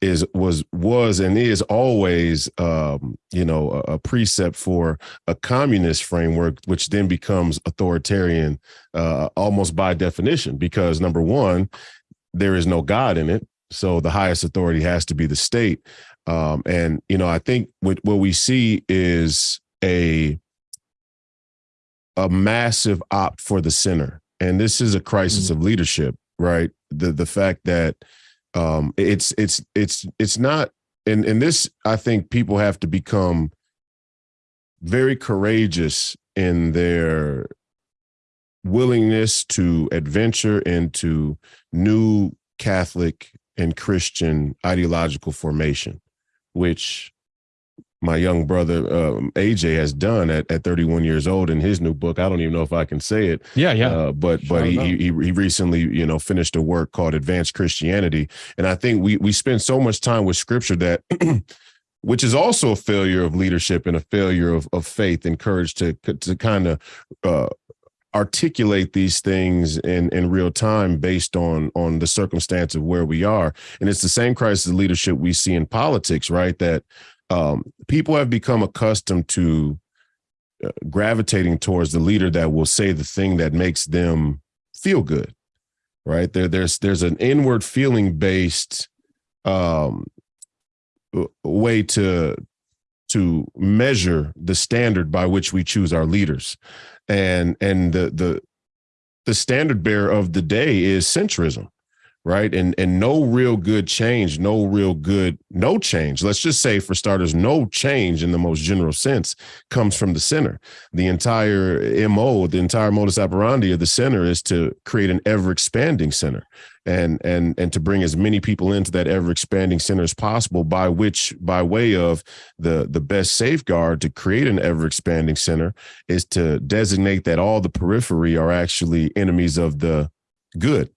S3: is was was and is always um, you know a, a, precept for a communist framework, which then becomes authoritarian uh, almost by definition because number one, there is no God in it. So the highest authority has to be the state. Um, and you know, I think what what we see is a a massive opt for the center, and this is a crisis mm-hmm. of leadership, right? The the fact that um, it's it's it's it's not, and and this I think people have to become very courageous in their willingness to adventure into new Catholic and Christian ideological formation which my young brother um, AJ has done at, at 31 years old in his new book. I don't even know if I can say it.
S2: Yeah, yeah.
S3: Uh, but but he, he he recently you know finished a work called Advanced Christianity, and I think we we spend so much time with Scripture that. which is also a failure of leadership and a failure of, of faith and courage to to kind of uh, articulate these things in in real time based on on the circumstance of where we are. And it's the same crisis of leadership we see in politics right? That um, people have become accustomed to uh, gravitating towards the leader that will say the thing that makes them feel good right? There, there's there's an inward feeling based um, way to to measure the standard by which we choose our leaders, and and the the the standard bearer of the day is centrism right? And and no real good change no real good no change. Let's just say for starters no change in the most general sense comes from the center. The entire mo the entire modus operandi of the center is to create an ever expanding center and and and to bring as many people into that ever expanding center as possible by which by way of the the best safeguard to create an ever expanding center is to designate that all the periphery are actually enemies of the good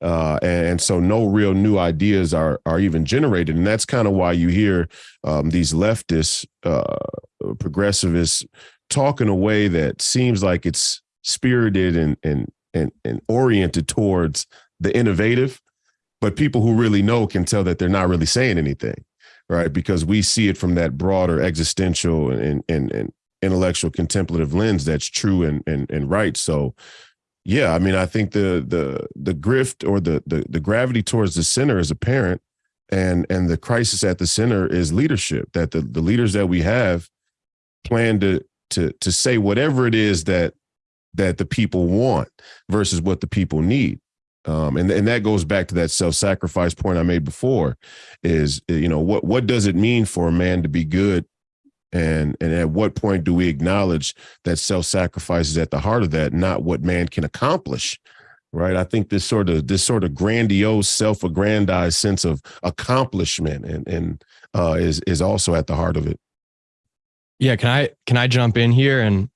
S3: uh, and, so no real new ideas are are even generated, and that's kind of why you hear um, these leftists, uh, progressivists, talk in a way that seems like it's spirited and and and, and oriented towards the innovative, but people who really know can tell that they're not really saying anything, right? Because we see it from that broader existential and and, and intellectual contemplative lens that's true and and and right. So yeah, I mean, I think the the the grift or the the the gravity towards the center is apparent, and and the crisis at the center is leadership. That the the leaders that we have plan to to to say whatever it is that that the people want versus what the people need. Um, and and that goes back to that self-sacrifice point I made before. Is you know what what does it mean for a man to be good and and at what point do we acknowledge that self-sacrifice is at the heart of that not what man can accomplish right? I think this sort of this sort of grandiose self-aggrandized sense of accomplishment and and uh is is also at the heart of it.
S2: Yeah can i can i jump in here? And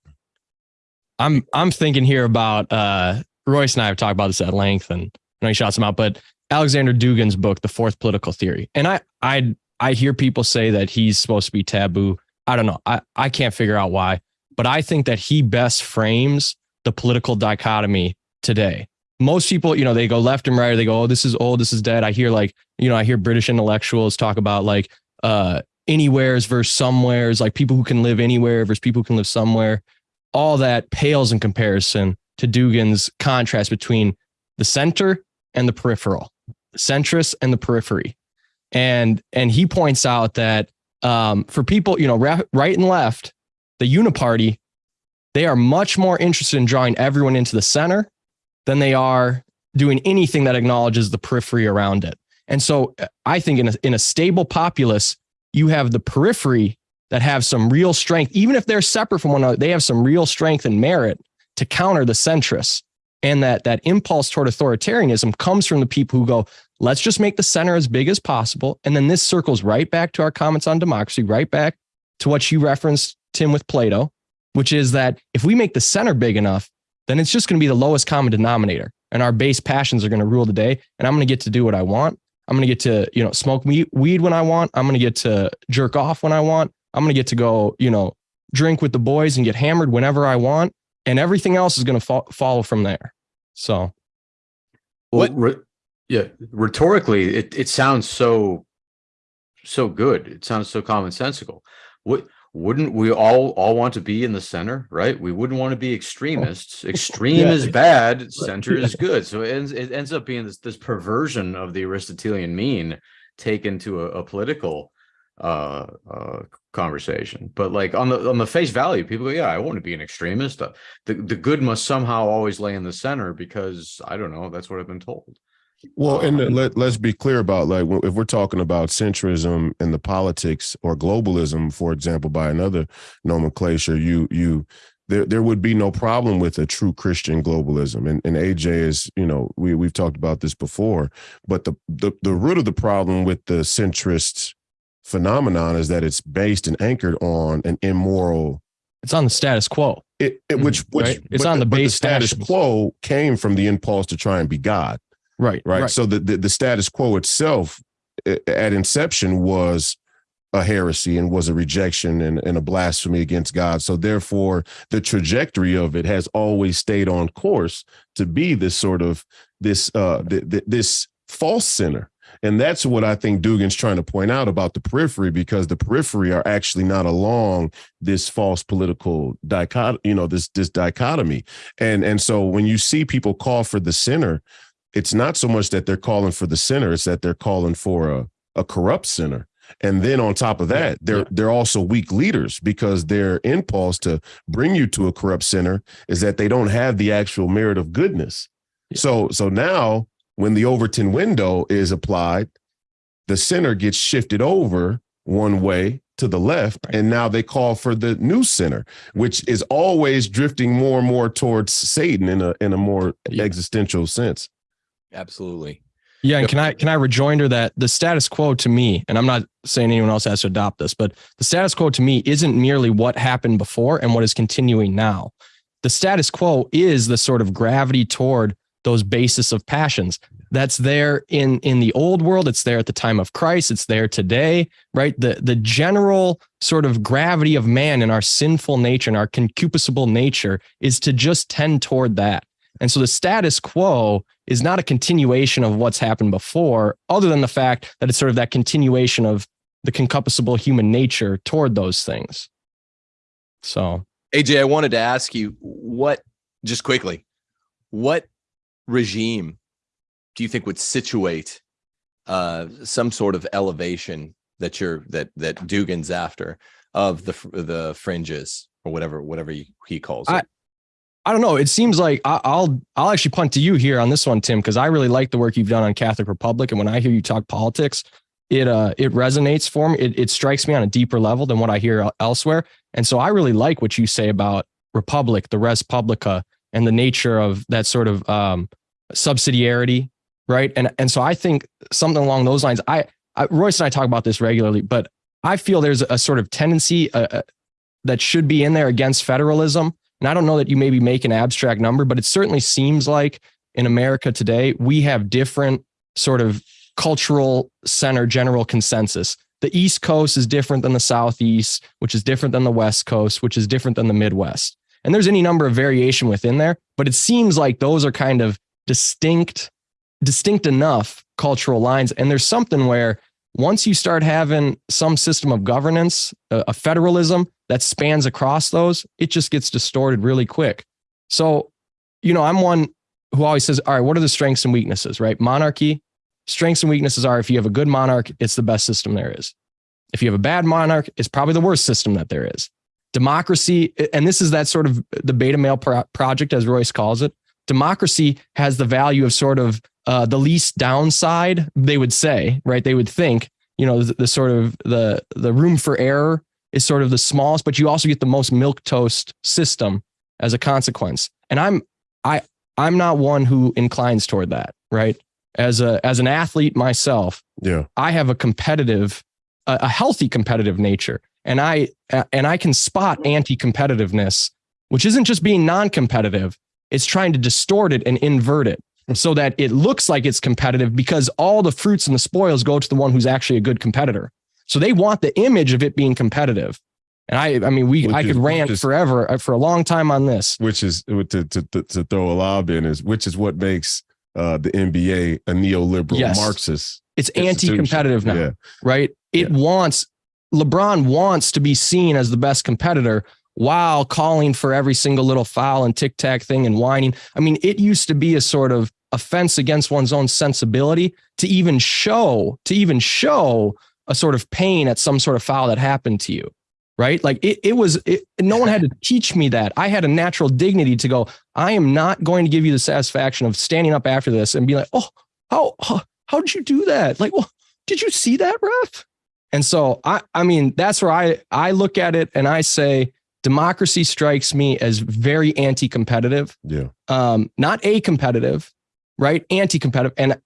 S2: i'm i'm thinking here about uh royce and i have talked about this at length and I know he shot some out but alexander dugin's book the fourth political theory. And i i I hear people say that he's supposed to be taboo. I don't know. I, I can't figure out why, but I think that he best frames the political dichotomy today. Most people, you know, they go left and right, or they go, oh, this is old, this is dead. I hear like, you know, I hear British intellectuals talk about like uh anywheres versus somewheres, like people who can live anywhere versus people who can live somewhere. All that pales in comparison to Dugin's contrast between the center and the peripheral, the centrist and the periphery. And and he points out that um, for people, you know, right and left, the uniparty, they are much more interested in drawing everyone into the center than they are doing anything that acknowledges the periphery around it. And so uh, I think in a, in a stable populace, you have the periphery that have some real strength, even if they're separate from one another, they have some real strength and merit to counter the centrists. And that that impulse toward authoritarianism comes from the people who go, Let's just make the center as big as possible. And then this circles right back to our comments on democracy, right back to what you referenced, Tim, with Plato, which is that if we make the center big enough, then it's just going to be the lowest common denominator. And our base passions are going to rule the day. And I'm going to get to do what I want. I'm going to get to, you know, smoke weed when I want. I'm going to get to jerk off when I want. I'm going to get to go, you know, drink with the boys and get hammered whenever I want. And everything else is going to fo- follow from there. So,
S4: well, what? Yeah, rhetorically, it it sounds so so good. It sounds so commonsensical. What wouldn't we all all want to be in the center, right? We wouldn't want to be extremists. Extreme yeah. is bad, center is good. So it ends, it ends up being this this perversion of the Aristotelian mean taken to a, a political uh, uh, conversation. But like on the on the face value, people go, "Yeah, I want to be an extremist." Uh, the the good must somehow always lay in the center because I don't know. That's what I've been told.
S3: Well, and um, let let's be clear about like if we're talking about centrism and the politics or globalism, for example, by another nomenclature, you you there there would be no problem with a true Christian globalism. And and AJ is, you know, we we've talked about this before, but the the, the root of the problem with the centrist phenomenon is that it's based and anchored on an immoral
S2: it's on the status quo.
S3: It, it which which
S2: right? it's on the base
S3: the status passions. quo came from the impulse to try and be God.
S2: Right,
S3: right. Right. So the, the, the status quo itself at inception was a heresy and was a rejection and, and a blasphemy against God. So therefore, the trajectory of it has always stayed on course to be this sort of this uh th- th- this false center. And that's what I think Dugin's trying to point out about the periphery, because the periphery are actually not along this false political dichotomy, you know, this this dichotomy. And and so when you see people call for the center, it's not so much that they're calling for the center, it's that they're calling for a, a corrupt center. And then on top of that, they're they're also weak leaders because their impulse to bring you to a corrupt center is that they don't have the actual merit of goodness.
S2: Yeah.
S3: So so now when the Overton window is applied, the center gets shifted over one way to the left,
S2: Right.
S3: and now they call for the new center which is always drifting more and more towards Satan in a in a more
S2: Yeah.
S3: existential sense.
S1: Absolutely.
S2: Yeah, and can I can I rejoinder that the status quo to me, and I'm not saying anyone else has to adopt this, but the status quo to me isn't merely what happened before and what is continuing now. The status quo is the sort of gravity toward those basis of passions. That's there in in the old world. It's there at the time of Christ. It's there today, right? The the general sort of gravity of man and our sinful nature and our concupiscible nature is to just tend toward that. And so the status quo is not a continuation of what's happened before, other than the fact that it's sort of that continuation of the concupiscible human nature toward those things. So
S1: AJ, I wanted to ask you what, just quickly, what regime do you think would situate uh, some sort of elevation that you're that that Dugin's after of the fr- the fringes or whatever whatever he, he calls it?
S2: I- I don't know. It seems like I, I'll I'll actually punt to you here on this one, Tim, because I really like the work you've done on Catholic Republic, and when I hear you talk politics, it uh it resonates for me. It, it strikes me on a deeper level than what I hear elsewhere, and so I really like what you say about Republic, the Res Publica, and the nature of that sort of um, subsidiarity, right? And and so I think something along those lines. I, I Royce and I talk about this regularly, but I feel there's a sort of tendency uh, uh, that should be in there against federalism. And I don't know that you maybe make an abstract number, but it certainly seems like in America today, we have different sort of cultural center general consensus. The East Coast is different than the Southeast, which is different than the West Coast, which is different than the Midwest. And there's any number of variation within there, but it seems like those are kind of distinct, distinct enough cultural lines. And there's something where once you start having some system of governance, uh, a, a federalism that spans across those, it just gets distorted really quick. So, you know, I'm one who always says, all right, what are the strengths and weaknesses, right? Monarchy, strengths and weaknesses are if you have a good monarch, it's the best system there is. If you have a bad monarch, it's probably the worst system that there is. Democracy, and this is that sort of the beta male pro- project, as Royce calls it. Democracy has the value of sort of uh, the least downside, they would say, right? They would think, you know, the, the sort of the the room for error is sort of the smallest, but you also get the most milk toast system as a consequence. And I'm I I'm not one who inclines toward that, right? As a as an athlete myself,
S3: Yeah.
S2: I have a competitive, a, a healthy competitive nature, and I and I can spot anti-competitiveness, which isn't just being non-competitive; it's trying to distort it and invert it so that it looks like it's competitive because all the fruits and the spoils go to the one who's actually a good competitor. So they want the image of it being competitive. And I, I mean, we,
S3: Which
S2: I
S3: is-
S2: could rant
S3: is-
S2: forever uh, for a long time on this.
S3: which is to, to, to, to throw a lob in is which is what makes uh, the NBA a neoliberal
S2: Yes.
S3: Marxist.
S2: It's anti-competitive now.
S3: Yeah.
S2: right? It wants LeBron wants to be seen as the best competitor while calling for every single little foul and tic tac thing and whining. I mean, it used to be a sort of offense against one's own sensibility to even show to even show a sort of pain at some sort of foul that happened to you. Right. Like it, it was, it, no one had to teach me that. I had a natural dignity to go, I am not going to give you the satisfaction of standing up after this and be like, oh, how, how, how did you do that? Like, well, did you see that, ref? And so I I mean that's where I I look at it and I say democracy strikes me as very anti-competitive,
S3: Yeah.
S2: um, not a competitive, right? Anti-competitive. And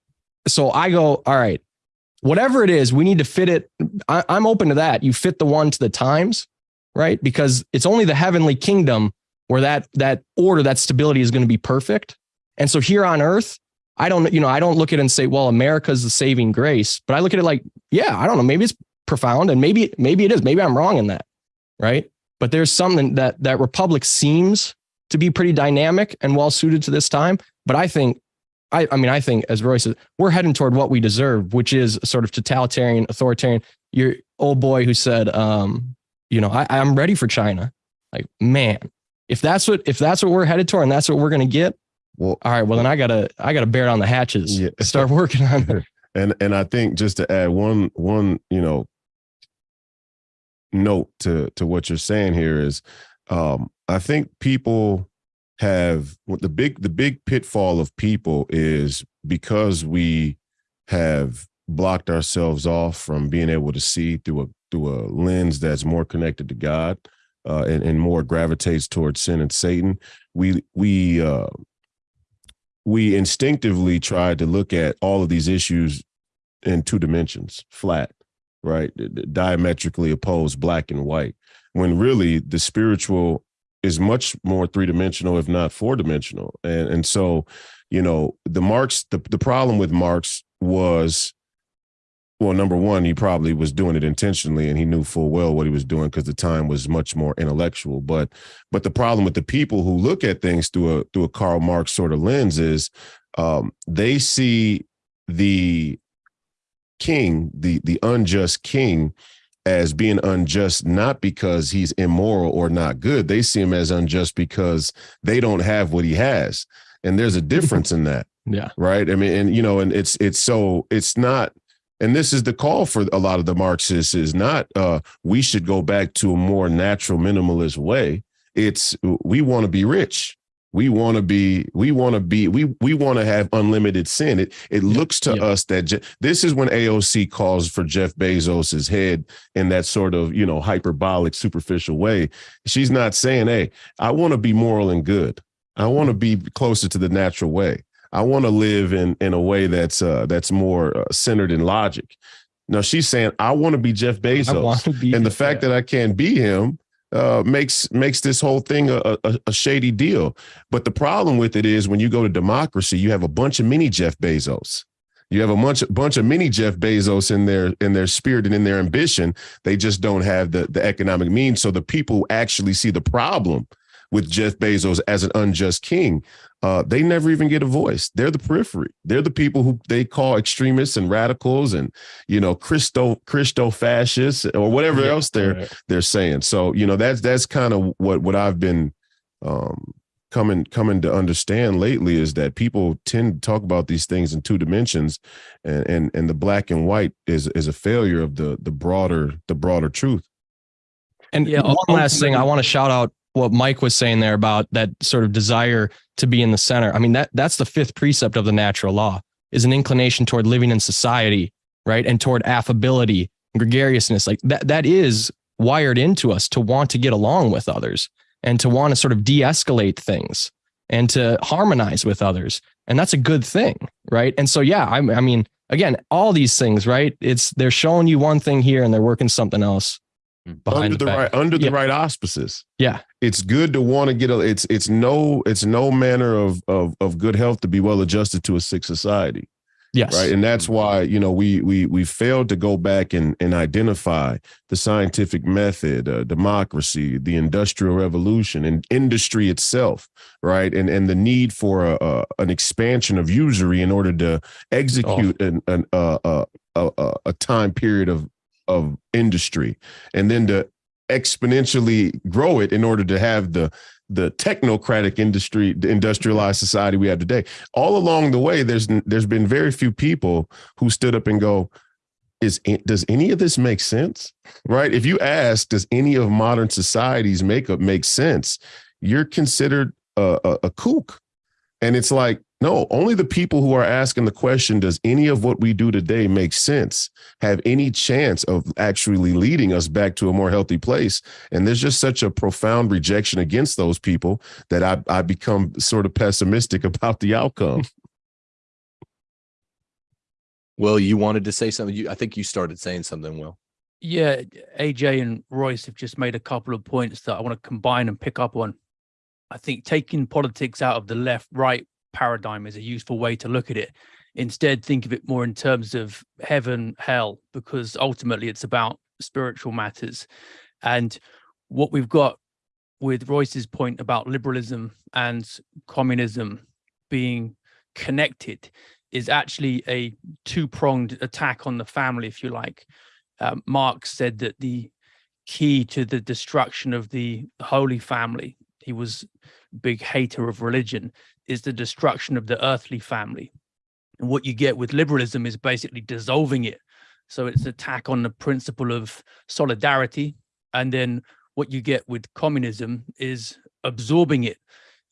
S2: so I go, all right, whatever it is, we need to fit it. I, I'm open to that. You fit the one to the times, right? Because it's only the heavenly kingdom where that that order, that stability is going to be perfect. And so here on earth, I don't, you know, I don't look at it and say, well, America's the saving grace, but I look at it like, yeah, I don't know, maybe it's profound and maybe, maybe it is, maybe I'm wrong in that. Right. But there's something that that republic seems to be pretty dynamic and well suited to this time. But I think, I, I mean, I think as Roy says, we're heading toward what we deserve, which is sort of totalitarian, authoritarian. Your old boy who said, um, you know, I, I'm ready for China. Like, man, if that's what if that's what we're headed toward and that's what we're going to get,
S3: Well,
S2: All right. Well, then I gotta I gotta bear down the hatches.
S3: Yeah.
S2: Start working on it.
S3: and and I think just to add one one you know note to to what you're saying here is um I think people have what the big the big pitfall of people is because we have blocked ourselves off from being able to see through a through a lens that's more connected to God uh, and, and more gravitates towards sin and Satan. We we uh, we instinctively try to look at all of these issues in two dimensions, flat, right? Diametrically opposed, black and white. When really the spiritual is much more three dimensional, if not four dimensional. And and so, you know, the Marx, the, the problem with Marx was well, number one, he probably was doing it intentionally and he knew full well what he was doing because the time was much more intellectual. But but the problem with the people who look at things through a through a Karl Marx sort of lens is um, they see the king, the the unjust king, as being unjust not because he's immoral or not good. They see him as unjust because they don't have what he has. And there's a difference in that
S2: Yeah.
S3: right i mean and you know and it's it's so it's not and this is the call for a lot of the marxists is not uh we should go back to a more natural minimalist way it's we want to be rich we want to be we want to be we we want to have unlimited sin. It it looks to
S2: yeah.
S3: us that Je- this is when aoc calls for jeff bezos's head in that sort of you know hyperbolic superficial way. She's not saying hey i want to be moral and good. I want to be closer to the natural way. I want to live in in a way that's uh that's more uh, centered in logic. Now she's saying I want to be Jeff Bezos,
S2: be
S3: and the fact that I can't be him uh, makes makes this whole thing a, a, a shady deal. But the problem with it is when you go to democracy, you have a bunch of mini Jeff Bezos. You have a bunch bunch of mini Jeff Bezos in their in their spirit and in their ambition. They just don't have the the economic means. So the people actually see the problem with Jeff Bezos as an unjust king, uh, they never even get a voice. They're the periphery. They're the people who they call extremists and radicals and you know Christo Christo fascists or whatever
S2: Yeah,
S3: else they're
S2: right.
S3: they're saying. So you know that's that's kind of what what I've been um, coming coming to understand lately is that people tend to talk about these things in two dimensions, and and and the black and white is is a failure of the the broader the broader truth.
S2: And
S6: Yeah,
S2: one last thing, I want to shout out what Mike was saying there about that sort of desire to be in the center. I mean, that that's the fifth precept of the natural law is an inclination toward living in society, right? And toward affability, gregariousness. Like that that is wired into us to want to get along with others and to want to sort of de-escalate things and to harmonize with others. And that's a good thing, right? And so yeah, I, I mean, again, all these things, right? It's they're showing you one thing here and they're working something else behind
S3: under the,
S2: back.
S3: right under the
S2: Yeah.
S3: right auspices.
S2: Yeah.
S3: It's good to want to get a it's it's no it's no manner of of of good health to be well adjusted to a sick society.
S2: Yes.
S3: Right. And that's why, you know, we we we failed to go back and and identify the scientific method, uh, democracy, the industrial revolution and industry itself, right? And and the need for a, a an expansion of usury in order to execute an, an uh, uh, a, a a time period of of industry and then to exponentially grow it in order to have the the technocratic industry the industrialized society we have today. All along the way there's there's been very few people who stood up and go is does any of this make sense? Right? If you ask does any of modern society's makeup make sense? You're considered a, a, a kook. And it's like no only the people who are asking the question does any of what we do today make sense have any chance of actually leading us back to a more healthy place and there's just such a profound rejection against those people that i, I become sort of pessimistic about the outcome
S1: Will, you wanted to say something. You, I think you started saying something. Will.
S6: Yeah, AJ and Royce have just made a couple of points that I want to combine and pick up on. I think taking politics out of the left right paradigm is a useful way to look at it. Instead, think of it more in terms of heaven, hell, because ultimately it's about spiritual matters. And what we've got with Royce's point about liberalism and communism being connected is actually a two pronged attack on the family, if you like. Um, Marx said that the key to the destruction of the Holy Family, he was a big hater of religion, is the destruction of the earthly family. And what you get with liberalism is basically dissolving it. So it's an attack on the principle of solidarity. And then what you get with communism is absorbing it.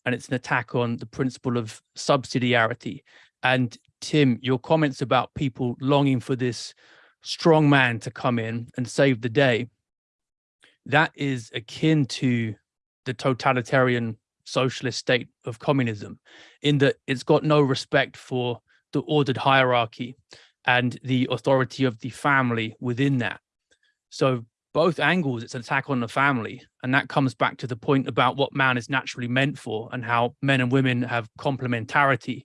S6: And it's an attack on the principle of subsidiarity. And Tim, your comments about people longing for this strong man to come in and save the day, that is akin to the totalitarian socialist state of communism in that it's got no respect for the ordered hierarchy and the authority of the family within that. So both angles, it's an attack on the family. And that comes back to the point about what man is naturally meant for and how men and women have complementarity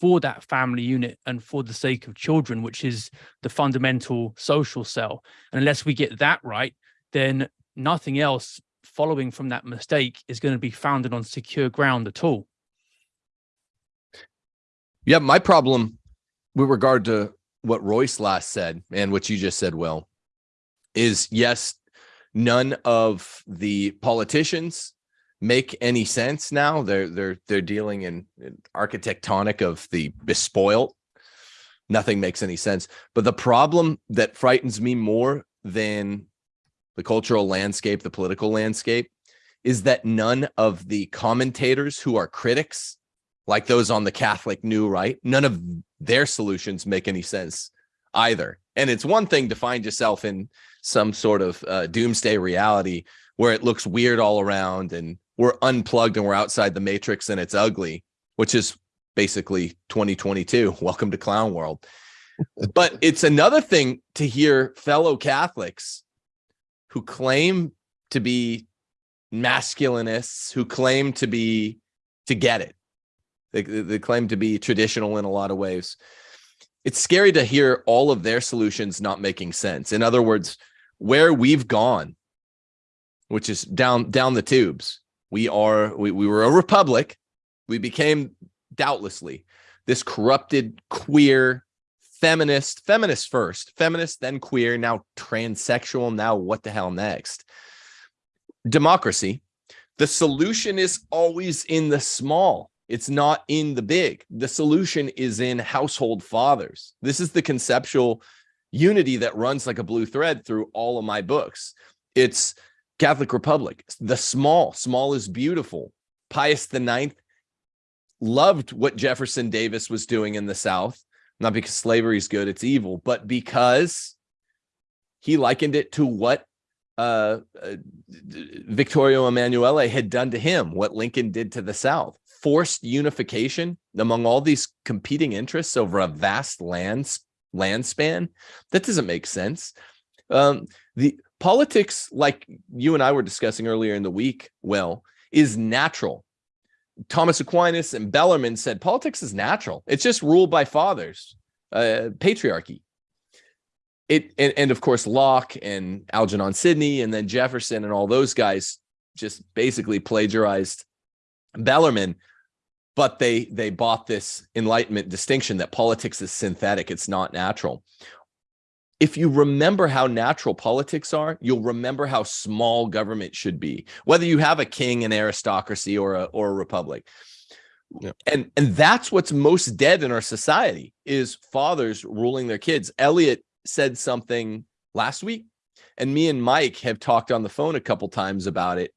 S6: for that family unit and for the sake of children, which is the fundamental social cell. And unless we get that right, then nothing else following from that mistake is going to be founded on secure ground at all.
S1: Yeah, my problem with regard to what Royce last said and what you just said, Will, is yes, none of the politicians make any sense now. They're they're they're dealing in, in architectonic of the bespoiled. Nothing makes any sense. But the problem that frightens me more than the cultural landscape, the political landscape, is that none of the commentators who are critics, like those on the Catholic New Right, none of their solutions make any sense either. And it's one thing to find yourself in some sort of uh, doomsday reality where it looks weird all around and we're unplugged and we're outside the matrix and it's ugly, which is basically 2022. Welcome to clown world. but it's another thing to hear fellow Catholics who claim to be masculinists, who claim to be to get it. They, they claim to be traditional in a lot of ways. It's scary to hear all of their solutions not making sense. In other words, where we've gone, which is down down the tubes. We are we, we were a republic. We became doubtlessly this corrupted queer feminist, feminist first, feminist, then queer, now transsexual, now what the hell next? Democracy. The solution is always in the small. It's not in the big. The solution is in household fathers. This is the conceptual unity that runs like a blue thread through all of my books. It's Catholic Republic, the small, small is beautiful. Pius the Ninth loved what Jefferson Davis was doing in the South, not because slavery is good, it's evil, but because he likened it to what uh, uh, Victorio Emanuele had done to him, what Lincoln did to the South. Forced unification among all these competing interests over a vast land land span. That doesn't make sense. Um, the politics, like you and I were discussing earlier in the week, well, is natural. Thomas Aquinas and Bellarmine said politics is natural. It's just ruled by fathers, uh, patriarchy. It and, and of course Locke and Algernon Sidney and then Jefferson and all those guys just basically plagiarized Bellarmine, but they they bought this enlightenment distinction that politics is synthetic, it's not natural if you remember how natural politics are, you'll remember how small government should be, whether you have a king, an aristocracy, or a or a republic. Yeah. And and that's what's most dead in our society is fathers ruling their kids. Elliot said something last week, and me and Mike have talked on the phone a couple times about it.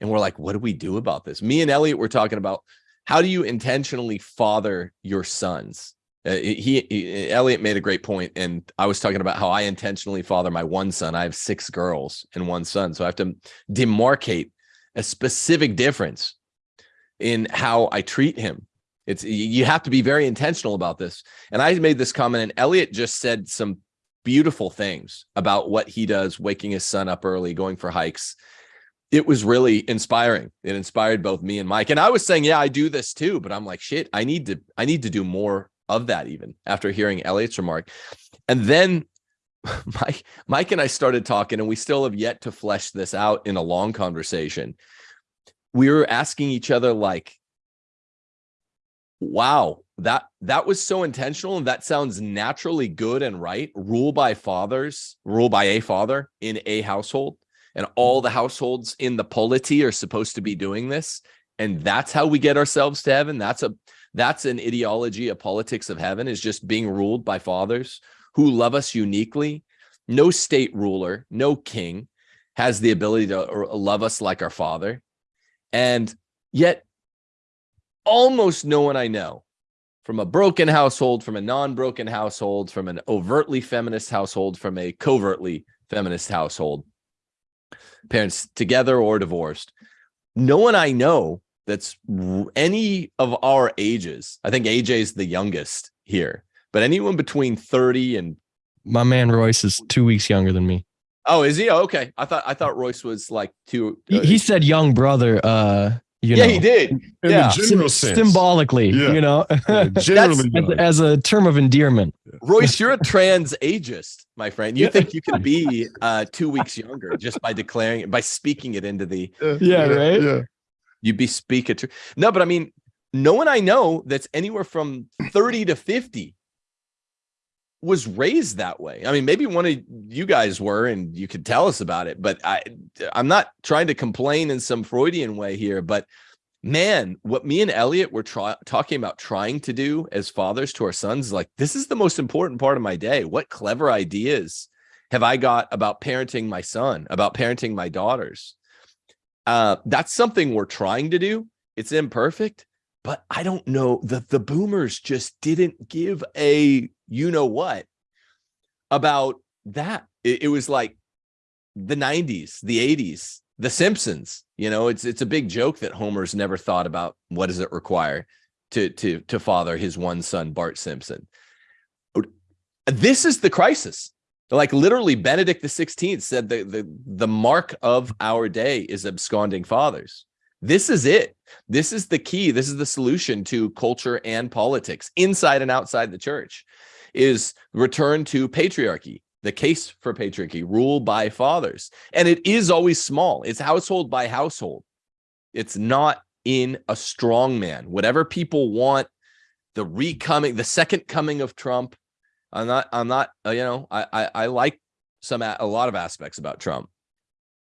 S1: And we're like, what do we do about this? Me and Elliot were talking about how do you intentionally father your sons? Uh, he, he, Elliot made a great point, and I was talking about how I intentionally father my one son. I have six girls and one son, so I have to demarcate a specific difference in how I treat him. It's you have to be very intentional about this. And I made this comment, and Elliot just said some beautiful things about what he does, waking his son up early, going for hikes. It was really inspiring. It inspired both me and Mike. And I was saying, yeah, I do this too, but I'm like, shit, I need to, I need to do more of that even after hearing Elliot's remark. And then Mike, Mike and I started talking, and we still have yet to flesh this out in a long conversation. We were asking each other, like, wow, that that was so intentional, and that sounds naturally good and right. Rule by fathers, rule by a father in a household, and all the households in the polity are supposed to be doing this. and that's how we get ourselves to heaven that's a that's an ideology a politics of heaven is just being ruled by fathers who love us uniquely. No state ruler no king has the ability to love us like our father. And yet almost no one i know from a broken household from a non-broken household from an overtly feminist household from a covertly feminist household parents together or divorced no one i know that's any of our ages i think aj is the youngest here but anyone between 30 and
S2: My man Royce is two weeks younger than me.
S1: oh is he Oh, okay i thought i thought royce was like two
S2: He,
S1: uh,
S2: he said young brother. Uh, you
S1: yeah
S2: know,
S1: he did
S3: In
S1: Yeah.
S3: the general sense.
S2: symbolically.
S3: Yeah.
S2: You know,
S3: Yeah, generally,
S2: as, as a term of endearment.
S1: royce you're a trans ageist my friend you think you can be uh two weeks younger just by declaring it by speaking it into the
S2: Yeah, right?
S3: Yeah.
S1: You'd be speaking to no but i mean no one i know that's anywhere from 30 to 50 was raised that way. I mean maybe one of you guys were and you could tell us about it but i i'm not trying to complain in some freudian way here but man what me and elliot were talking about trying to do as fathers to our sons like this is the most important part of my day. What clever ideas have i got about parenting my son about parenting my daughters uh, that's something we're trying to do. It's imperfect, but I don't know the the boomers just didn't give a you know what about that. It, it was like the 90s, the 80s, the Simpsons. You know, it's it's a big joke that Homer's never thought about what does it require to to to father his one son Bart Simpson. This is the crisis. Like literally, Benedict the Sixteenth said the, the the mark of our day is absconding fathers. This is it. This is the key. This is the solution to culture and politics inside and outside the church. Is return to patriarchy, the case for patriarchy, rule by fathers, and it is always small. It's household by household. It's not in a strong man. Whatever people want, the recoming, the second coming of Trump I'm not. I'm not. Uh, you know, I, I I like some a a lot of aspects about Trump.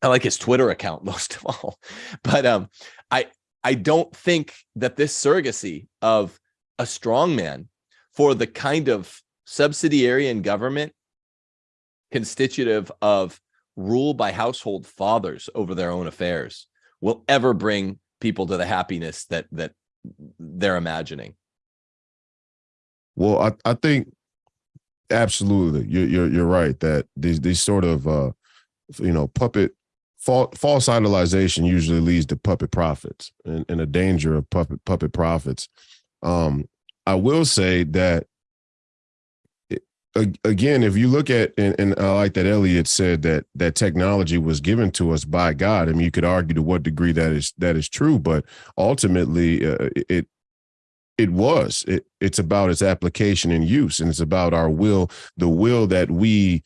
S1: I like his Twitter account most of all, but um, I I don't think that this surrogacy of a strong man for the kind of subsidiary in government constitutive of rule by household fathers over their own affairs will ever bring people to the happiness that that they're imagining.
S3: Well, I, I think absolutely you're, you're you're right that these these sort of uh you know puppet false, idolization usually leads to puppet prophets and, and a danger of puppet puppet prophets. Um, I will say that again, if you look at and, and I like that Elliot said that that technology was given to us by God. I mean, you could argue to what degree that is that is true, but ultimately, uh, it it was. It, it's about its application and use and it's about our will the will that we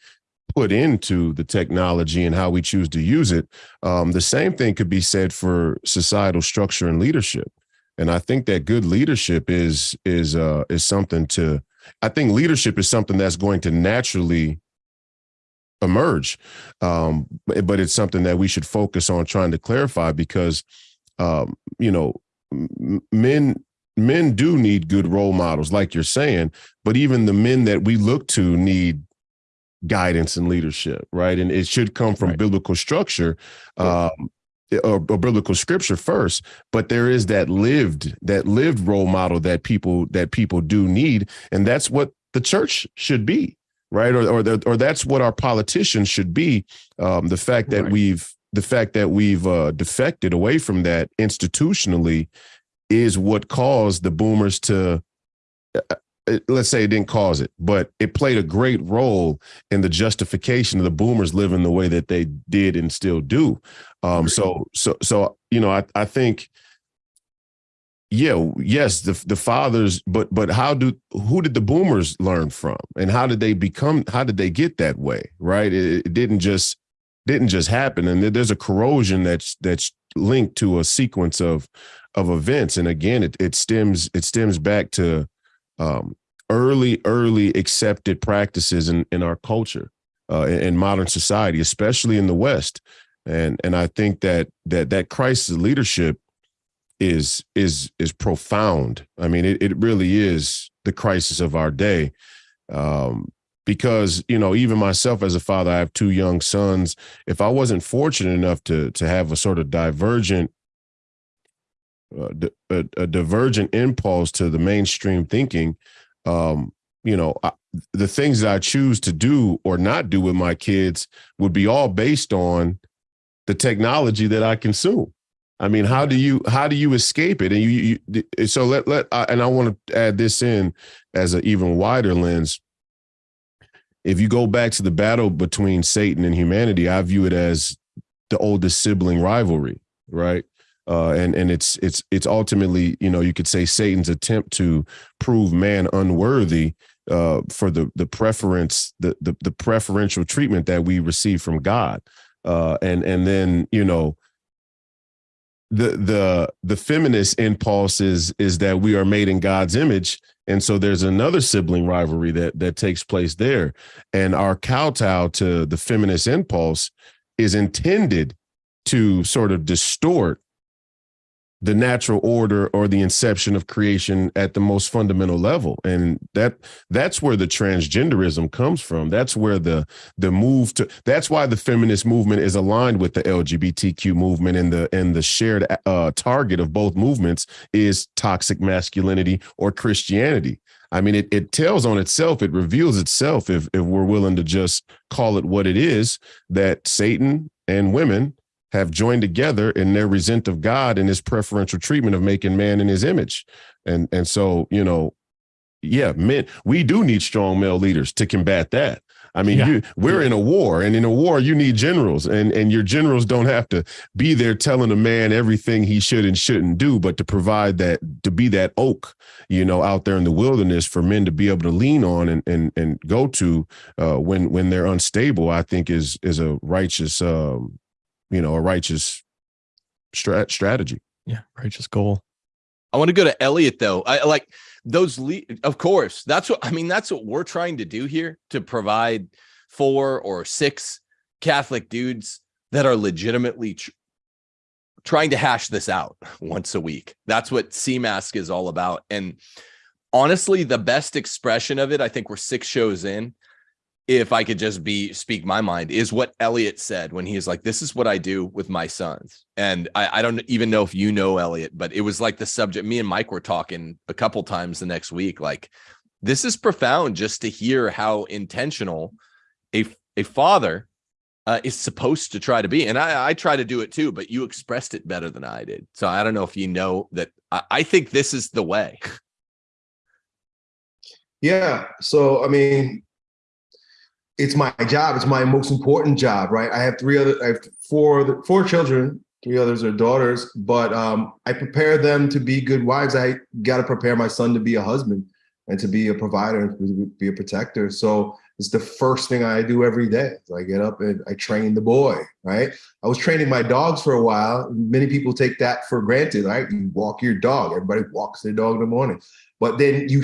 S3: put into the technology and how we choose to use it. Um, the same thing could be said for societal structure and leadership. And i think that good leadership is is uh is something to i think leadership is something that's going to naturally emerge. Um but, it's something that we should focus on trying to clarify because um you know men men do need good role models, like you're saying, but even the men that we look to need guidance and leadership, right? And it should come from
S2: Right.
S3: biblical structure, um, or, or biblical scripture first. But there is that lived, that lived role model that people that people do need, and that's what the church should be, right? Or or, the, or that's what our politicians should be. Um, the fact that
S2: Right.
S3: we've the fact that we've uh, defected away from that institutionally is what caused the boomers to uh, uh, let's say it didn't cause it but it played a great role in the justification of the boomers living the way that they did and still do. Um so so so you know i i think yeah yes the the fathers but but how do who did the boomers learn from? And how did they become how did they get that way right? It, it didn't just didn't just happen. And there's a corrosion that's that's linked to a sequence of of events and again it, it stems it stems back to um early early accepted practices in in our culture uh in, in modern society especially in the west and and i think that that that crisis leadership is is is profound. I mean, it, it really is the crisis of our day. Um, because you know, even myself as a father, I have two young sons. If I wasn't fortunate enough to to have a sort of divergent a, a, divergent impulse to the mainstream thinking, um, you know, I, the things that I choose to do or not do with my kids would be all based on the technology that I consume. I mean, how do you how do you escape it? And you, you so let let and I want to add this in as an even wider lens. If you go back to the battle between Satan and humanity, I view it as the oldest sibling rivalry, right? Uh, and and it's it's it's ultimately you know you could say Satan's attempt to prove man unworthy uh, for the the preference the, the the preferential treatment that we receive from God, uh, and and then you know the the the feminist impulse is is that we are made in God's image, and so there's another sibling rivalry that that takes place there, and our kowtow to the feminist impulse is intended to sort of distort the natural order or the inception of creation at the most fundamental level. And that that's where the transgenderism comes from. That's where the the move to that's why the feminist movement is aligned with the lgbtq movement and the and the shared uh, target of both movements is toxic masculinity or christianity. I mean, it, it tells on itself, it reveals itself if, if we're willing to just call it what it is that Satan and women have joined together in their resent of God and his preferential treatment of making man in his image. And and so, you know, yeah, men, we do need strong male leaders to combat that. I mean, yeah. you, we're in a war, and in a war, you need generals, and and your generals don't have to be there telling a man everything he should and shouldn't do, but to provide that to be that oak, you know, out there in the wilderness for men to be able to lean on and and and go to uh, when when they're unstable. I think is is a righteous um, you know a righteous strat- strategy.
S2: Yeah, righteous goal.
S1: I want to go to Elliot though. I like those. Le- of course, that's what I mean. That's what we're trying to do here to provide four or six Catholic dudes that are legitimately tr- trying to hash this out once a week. That's what CMASC is all about. And honestly, the best expression of it, I think we're six shows in, if I could just be speak my mind, is what Elliot said when he was like, This is what I do with my sons. And I, I, don't even know if you know Elliot, but it was like the subject. Me and Mike were talking a couple times the next week. Like, this is profound just to hear how intentional a, a father uh, is supposed to try to be. And I, I try to do it too, but you expressed it better than I did. So I don't know if you know that I, I think this is the way.
S5: Yeah. So, I mean, it's my job. It's my most important job, right? I have three other, I have four, four children. Three others are daughters, but um, I prepare them to be good wives. I got to prepare my son to be a husband and to be a provider and be a protector. So it's the first thing I do every day. So I get up and I train the boy, right? I was training my dogs for a while. Many people take that for granted, right? You walk your dog. Everybody walks their dog in the morning, but then you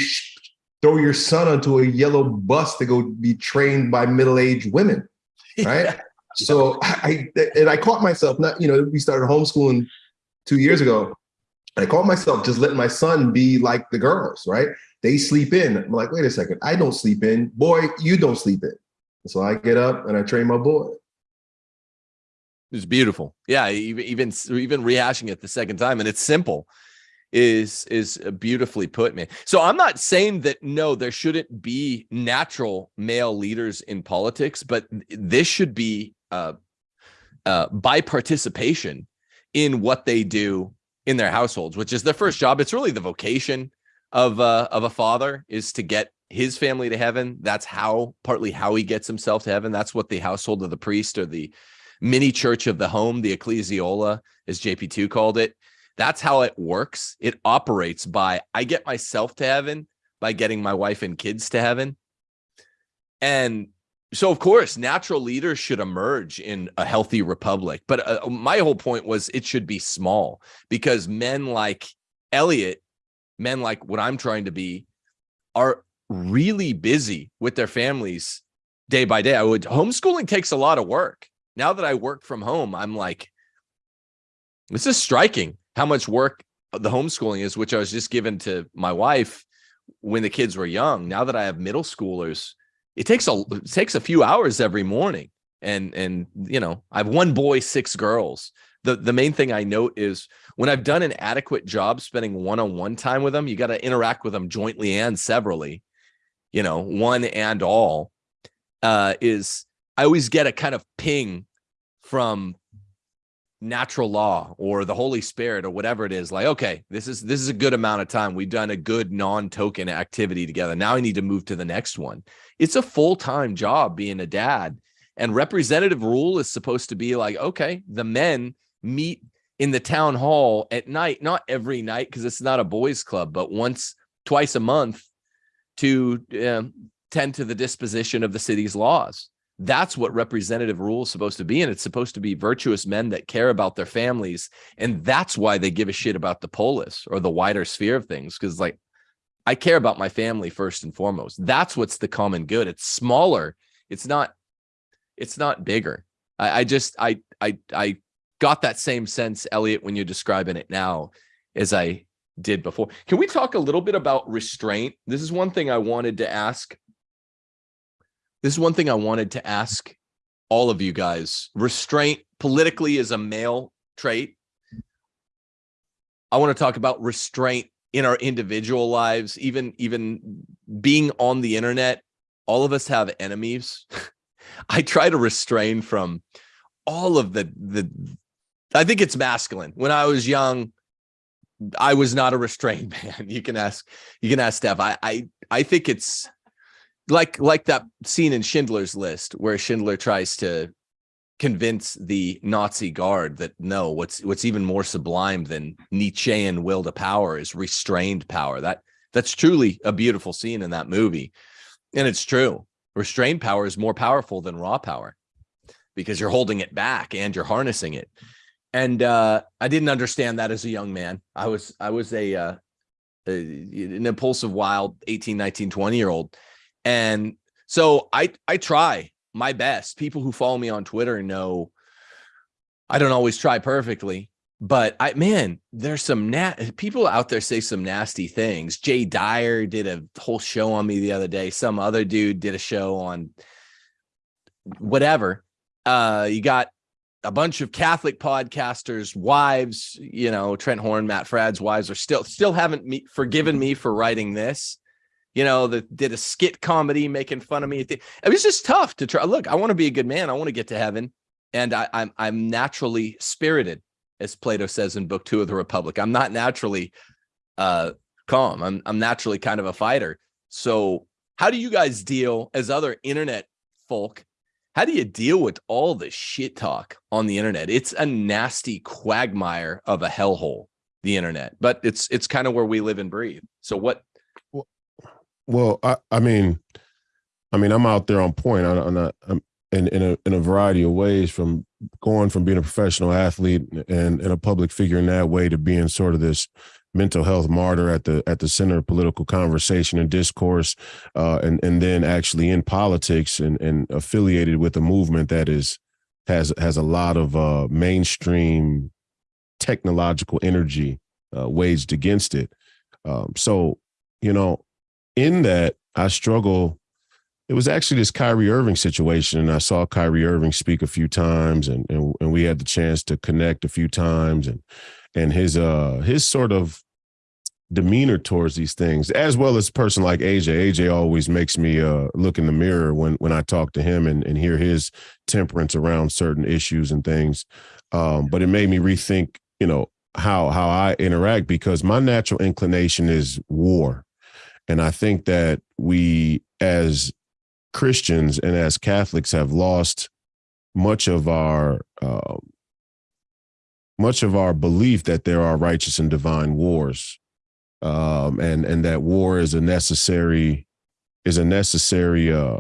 S5: throw your son onto a yellow bus to go be trained by middle-aged women, right? Yeah. So I and I caught myself not, you know, we started homeschooling two years ago. I caught myself just letting my son be like the girls, right? They sleep in. I'm like, wait a second, I don't sleep in. Boy, you don't sleep in. So I get up and I train my boy.
S1: It's beautiful. Yeah, even even even rehashing it the second time, and it's simple is is uh, beautifully put man. So i'm not saying that no there shouldn't be natural male leaders in politics but this should be uh, uh by participation in what they do in their households which is their first job. It's really the vocation of uh of a father is to get his family to heaven. That's how partly how he gets himself to heaven. That's what the household of the priest or the mini church of the home the ecclesiola as jp2 called it that's how it works. It operates by I get myself to heaven by getting my wife and kids to heaven. And so, of course, natural leaders should emerge in a healthy republic. But uh, my whole point was it should be small because men like Elliot, men like what I'm trying to be, are really busy with their families day by day. I would homeschooling takes a lot of work. Now that I work from home, I'm like, this is striking how much work the homeschooling is, which I was just given to my wife when the kids were young. Now that I have middle schoolers, it takes a it takes a few hours every morning. And and you know, I have one boy, six girls. The the main thing I note is when I've done an adequate job spending one-on-one time with them, you got to interact with them jointly and severally, you know, one and all. Uh, is I always get a kind of ping from natural law or the holy spirit or whatever it is like okay this is this is a good amount of time. We've done a good non-token activity together. Now i need to move to the next one. It's a full-time job being a dad and representative rule is supposed to be like okay the men meet in the town hall at night not every night because it's not a boys club but once twice a month to um, tend to the disposition of the city's laws that's what representative rule is supposed to be. And it's supposed to be virtuous men that care about their families. And that's why they give a shit about the polis or the wider sphere of things. Cause like, I care about my family first and foremost. That's what's the common good. It's smaller. It's not, it's not bigger. I, I just, I, I, I got that same sense, Elliot, when you're describing it now as I did before. Can we talk a little bit about restraint? This is one thing I wanted to ask this is one thing I wanted to ask all of you guys. Restraint politically is a male trait. I want to talk about restraint in our individual lives, even even being on the internet. All of us have enemies. I try to restrain from all of the the I think it's masculine. When I was young, I was not a restrained man. You can ask you can ask Steph. I I I think it's like like that scene in Schindler's List where Schindler tries to convince the Nazi guard that no, what's what's even more sublime than Nietzschean will to power is restrained power. That that's truly a beautiful scene in that movie, and it's true. Restrained power is more powerful than raw power because you're holding it back and you're harnessing it. And uh, I didn't understand that as a young man. I was I was a uh, an impulsive, wild 18, 19, 20 year old and so I I try my best. People who follow me on Twitter know I don't always try perfectly, but I man, there's some nat people out there say some nasty things. Jay Dyer did a whole show on me the other day. Some other dude did a show on whatever. Uh, you got a bunch of Catholic podcasters, wives, you know, Trent Horn, Matt Fradd's wives are still still haven't me, forgiven me for writing this you know, that did a skit comedy making fun of me. It was just tough to try. Look, I want to be a good man. I want to get to heaven. And I, I'm I'm naturally spirited, as Plato says in Book Two of the Republic. I'm not naturally uh calm. I'm I'm naturally kind of a fighter. So how do you guys deal as other internet folk? How do you deal with all the shit talk on the internet? It's a nasty quagmire of a hellhole, the internet, but it's it's kind of where we live and breathe. So what
S3: well, I, I mean, I mean, I'm out there on point. I, I'm not. I'm in in a in a variety of ways, from going from being a professional athlete and and a public figure in that way to being sort of this mental health martyr at the at the center of political conversation and discourse, uh, and and then actually in politics and and affiliated with a movement that is has has a lot of uh, mainstream technological energy uh, waged against it. Um, so you know, in that, I struggle. It was actually this Kyrie Irving situation, and I saw Kyrie Irving speak a few times, and and, and we had the chance to connect a few times, and and his uh his sort of demeanor towards these things, as well as a person like AJ. AJ always makes me uh, look in the mirror when when I talk to him and, and hear his temperance around certain issues and things. Um, but it made me rethink, you know, how how I interact because my natural inclination is war. And I think that we, as Christians and as Catholics, have lost much of our uh, much of our belief that there are righteous and divine wars, um, and and that war is a necessary is a necessary uh,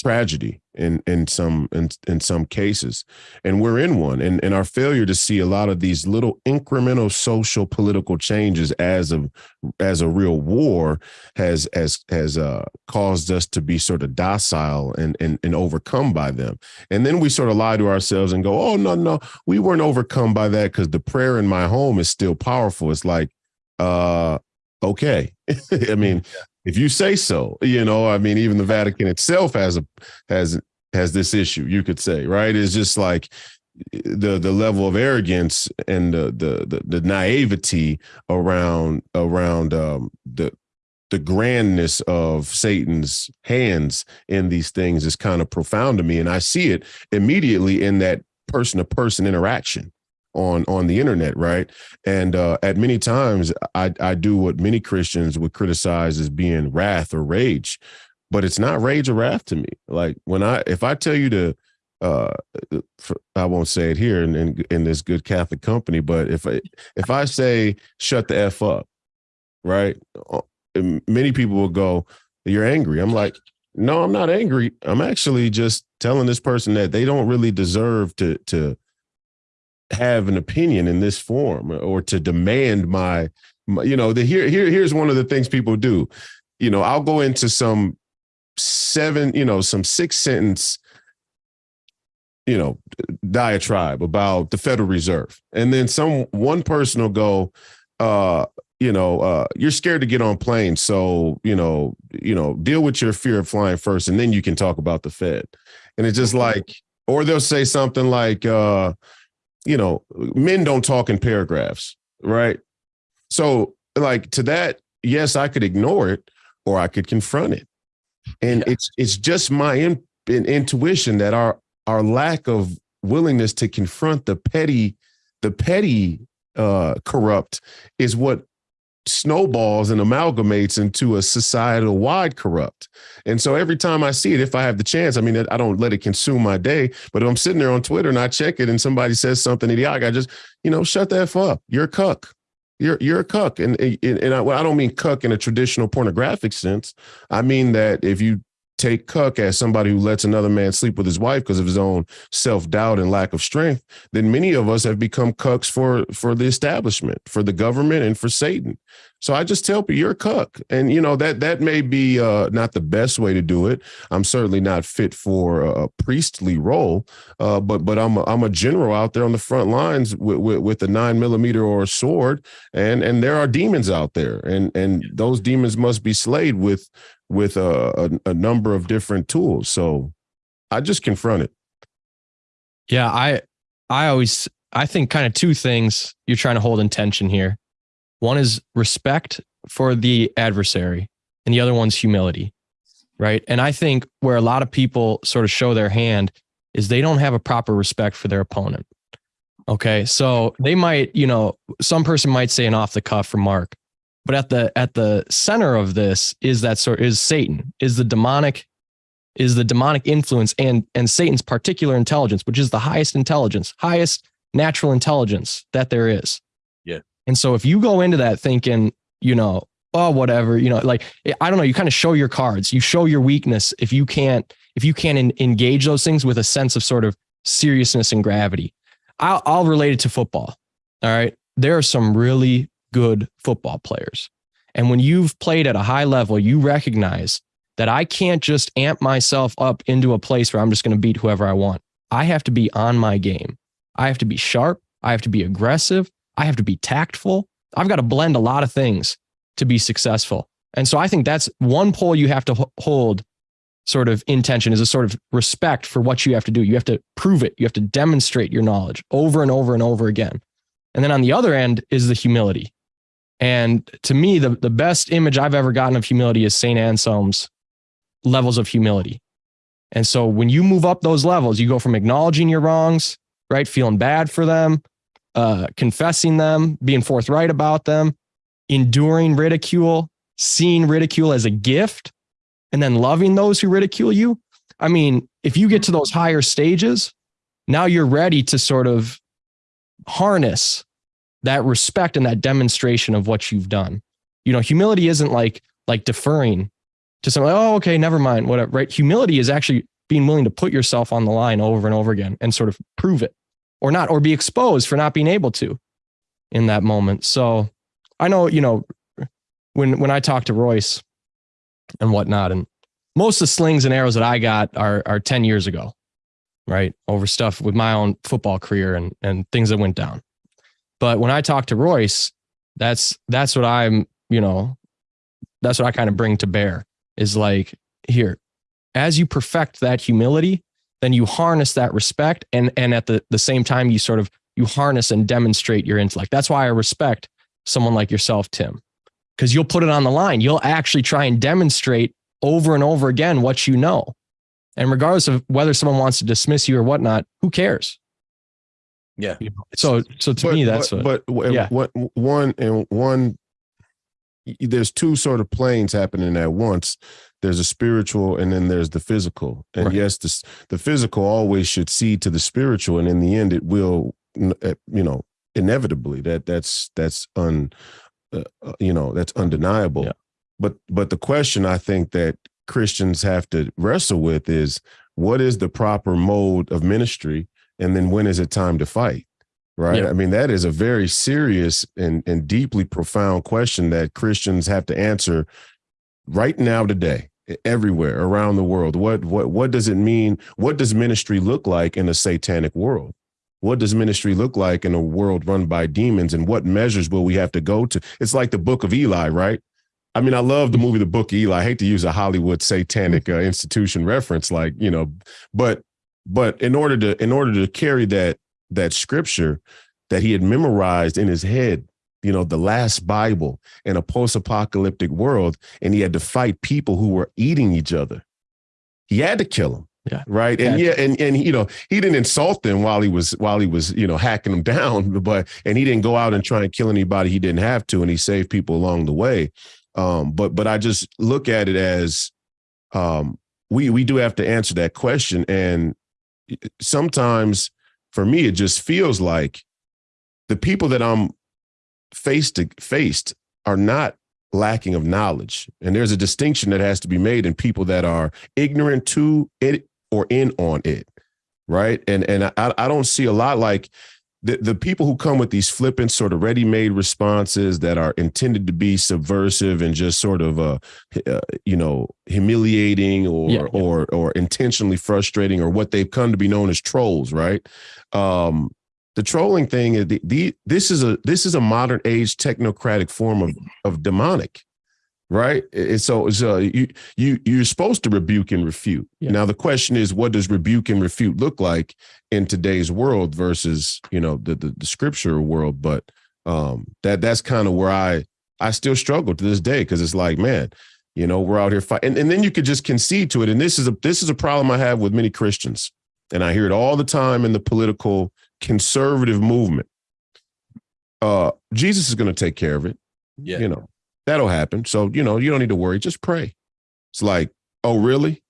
S3: tragedy in in some in, in some cases. And we're in one. And and our failure to see a lot of these little incremental social political changes as a as a real war has has has uh caused us to be sort of docile and and and overcome by them. And then we sort of lie to ourselves and go oh no no we weren't overcome by that because the prayer in my home is still powerful. It's like uh okay. I mean if you say so you know i mean even the vatican itself has a has has this issue you could say right? It's just like the the level of arrogance and the the the, the naivety around around um the the grandness of satan's hands in these things is kind of profound to me and i see it immediately in that person to person interaction on on the internet right? And uh at many times i i do what many christians would criticize as being wrath or rage but it's not rage or wrath to me. Like when i if i tell you to uh i won't say it here in, in in this good catholic company but if i if i say shut the f up right uh, many people will go you're angry. I'm like no i'm not angry. I'm actually just telling this person that they don't really deserve to to have an opinion in this form or to demand my, my you know the here here here's one of the things people do. You know i'll go into some seven you know some six sentence you know diatribe about the federal reserve. And then some one person will go uh you know uh you're scared to get on planes so you know you know deal with your fear of flying first and then you can talk about the fed. And it's just like or they'll say something like uh you know, men don't talk in paragraphs, right? So, like to that, yes, I could ignore it or I could confront it. And yeah. it's it's just my in, in, intuition that our our lack of willingness to confront the petty the petty uh corrupt is what snowballs and amalgamates into a societal wide corrupt. And so every time I see it, if I have the chance, I mean, I don't let it consume my day, but if I'm sitting there on Twitter and I check it and somebody says something idiotic, I just, you know, shut that up. You're a cuck. You're, you're a cuck. And, and, and I, well, I don't mean cuck in a traditional pornographic sense. I mean that if you take Cuck as somebody who lets another man sleep with his wife because of his own self-doubt and lack of strength, then many of us have become cucks for for the establishment, for the government, and for Satan. So I just tell people you're a cuck. And you know, that that may be uh, not the best way to do it. I'm certainly not fit for a, priestly role, uh, but but I'm a, I'm a general out there on the front lines with, with, with a nine millimeter or a sword, and and there are demons out there, and and those demons must be slayed with with a, a, a number of different tools. So I just confront it.
S2: Yeah, I I always I think kind of two things you're trying to hold in tension here. One is respect for the adversary, and the other one's humility. Right. And I think where a lot of people sort of show their hand is they don't have a proper respect for their opponent. Okay. So they might, you know, some person might say an off the cuff remark, but at the at the center of this is that sort is Satan, is the demonic, is the demonic influence and and Satan's particular intelligence, which is the highest intelligence, highest natural intelligence that there is. And so if you go into that thinking, you know, oh whatever, you know, like eh, I don't know, you kind of show your cards, you show your weakness if you can't if you can't engage those things with a sense of sort of seriousness and gravity. I'll, I'll relate it to football. All right. There are some really good football players. And when you've played at a high level, you recognize that I can't just amp myself up into a place where I'm just going to beat whoever I want. I have to be on my game. I have to be sharp. I have to be aggressive. I have to be tactful. I've got to blend a lot of things to be successful. And so I think that's one pole you have to hold sort of intention is a sort of respect for what you have to do. You have to prove it. You have to demonstrate your knowledge over and over and over again. And then on the other end is the humility. And to me, the, the best image I've ever gotten of humility is St. Anselm's levels of humility. And so when you move up those levels, you go from acknowledging your wrongs, right? Feeling bad for them, uh, confessing them, being forthright about them, enduring ridicule, seeing ridicule as a gift, and then loving those who ridicule you. I mean, if you get to those higher stages, now you're ready to sort of harness that respect and that demonstration of what you've done. You know, humility isn't like like deferring to someone, oh, okay, never mind, whatever. Right? Humility is actually being willing to put yourself on the line over and over again and sort of prove it or not, or be exposed for not being able to in that moment. So I know, you know, when when I talk to Royce and whatnot, and most of the slings and arrows that I got are are 10 years ago, right? Over stuff with my own football career and and things that went down. But when I talk to Royce, that's that's what I'm, you know, that's what I kind of bring to bear is like, here, as you perfect that humility, then you harness that respect and and at the, the same time you sort of you harness and demonstrate your intellect. That's why I respect someone like yourself, Tim, because you'll put it on the line. You'll actually try and demonstrate over and over again what you know. And regardless of whether someone wants to dismiss you or whatnot, who cares?
S1: Yeah.
S2: You know? So so to
S3: but,
S2: me, that's
S3: but,
S2: what,
S3: but
S2: yeah.
S3: what one and one there's two sort of planes happening at once there's a spiritual and then there's the physical and
S2: Right.
S3: yes the, the physical always should see to the spiritual and in the end it will uh, you know inevitably that that's that's un uh, uh, you know that's undeniable
S2: Yeah.
S3: but but the question i think that christians have to wrestle with is what is the proper mode of ministry and then when is it time to fight right
S2: Yeah.
S3: i mean that is a very serious and and deeply profound question that christians have to answer right now today everywhere around the world. What what what does it mean? What does ministry look like in a satanic world? What does ministry look like in a world run by demons and what measures will we have to go to? It's like the book of eli right? I mean i love the movie the book of eli. I hate to use a hollywood satanic uh, institution reference like you know but but in order to in order to carry that that scripture that he had memorized in his head you know the last bible in a post-apocalyptic world and he had to fight people who were eating each other. He had to kill them
S2: Yeah.
S3: right? And
S2: Had
S3: yeah and and you know he didn't insult them while he was while he was you know hacking them down but and he didn't go out and try and kill anybody he didn't have to and he saved people along the way. Um but but i just look at it as um we we do have to answer that question and sometimes for me it just feels like the people that i'm face to faced are not lacking of knowledge. And there's a distinction that has to be made in people that are ignorant to it or in on it right? And and i, I don't see a lot like the, the people who come with these flippant sort of ready-made responses that are intended to be subversive and just sort of uh, uh you know humiliating or
S2: Yeah, yeah.
S3: or or intentionally frustrating or what they've come to be known as trolls right? Um the trolling thing is the, the this is a this is a modern age technocratic form of of demonic right? And so so you you you're supposed to rebuke and refute.
S2: Yeah.
S3: now the question is what does rebuke and refute look like in today's world versus you know the the, the scripture world? But um that that's kind of where i i still struggle to this day because it's like man you know we're out here fighting and, and then you could just concede to it. And this is a this is a problem i have with many christians. And i hear it all the time in the political conservative movement. Uh jesus is going to take care of it
S1: Yeah.
S3: you know that'll happen. So you know you don't need to worry just pray. It's like oh really?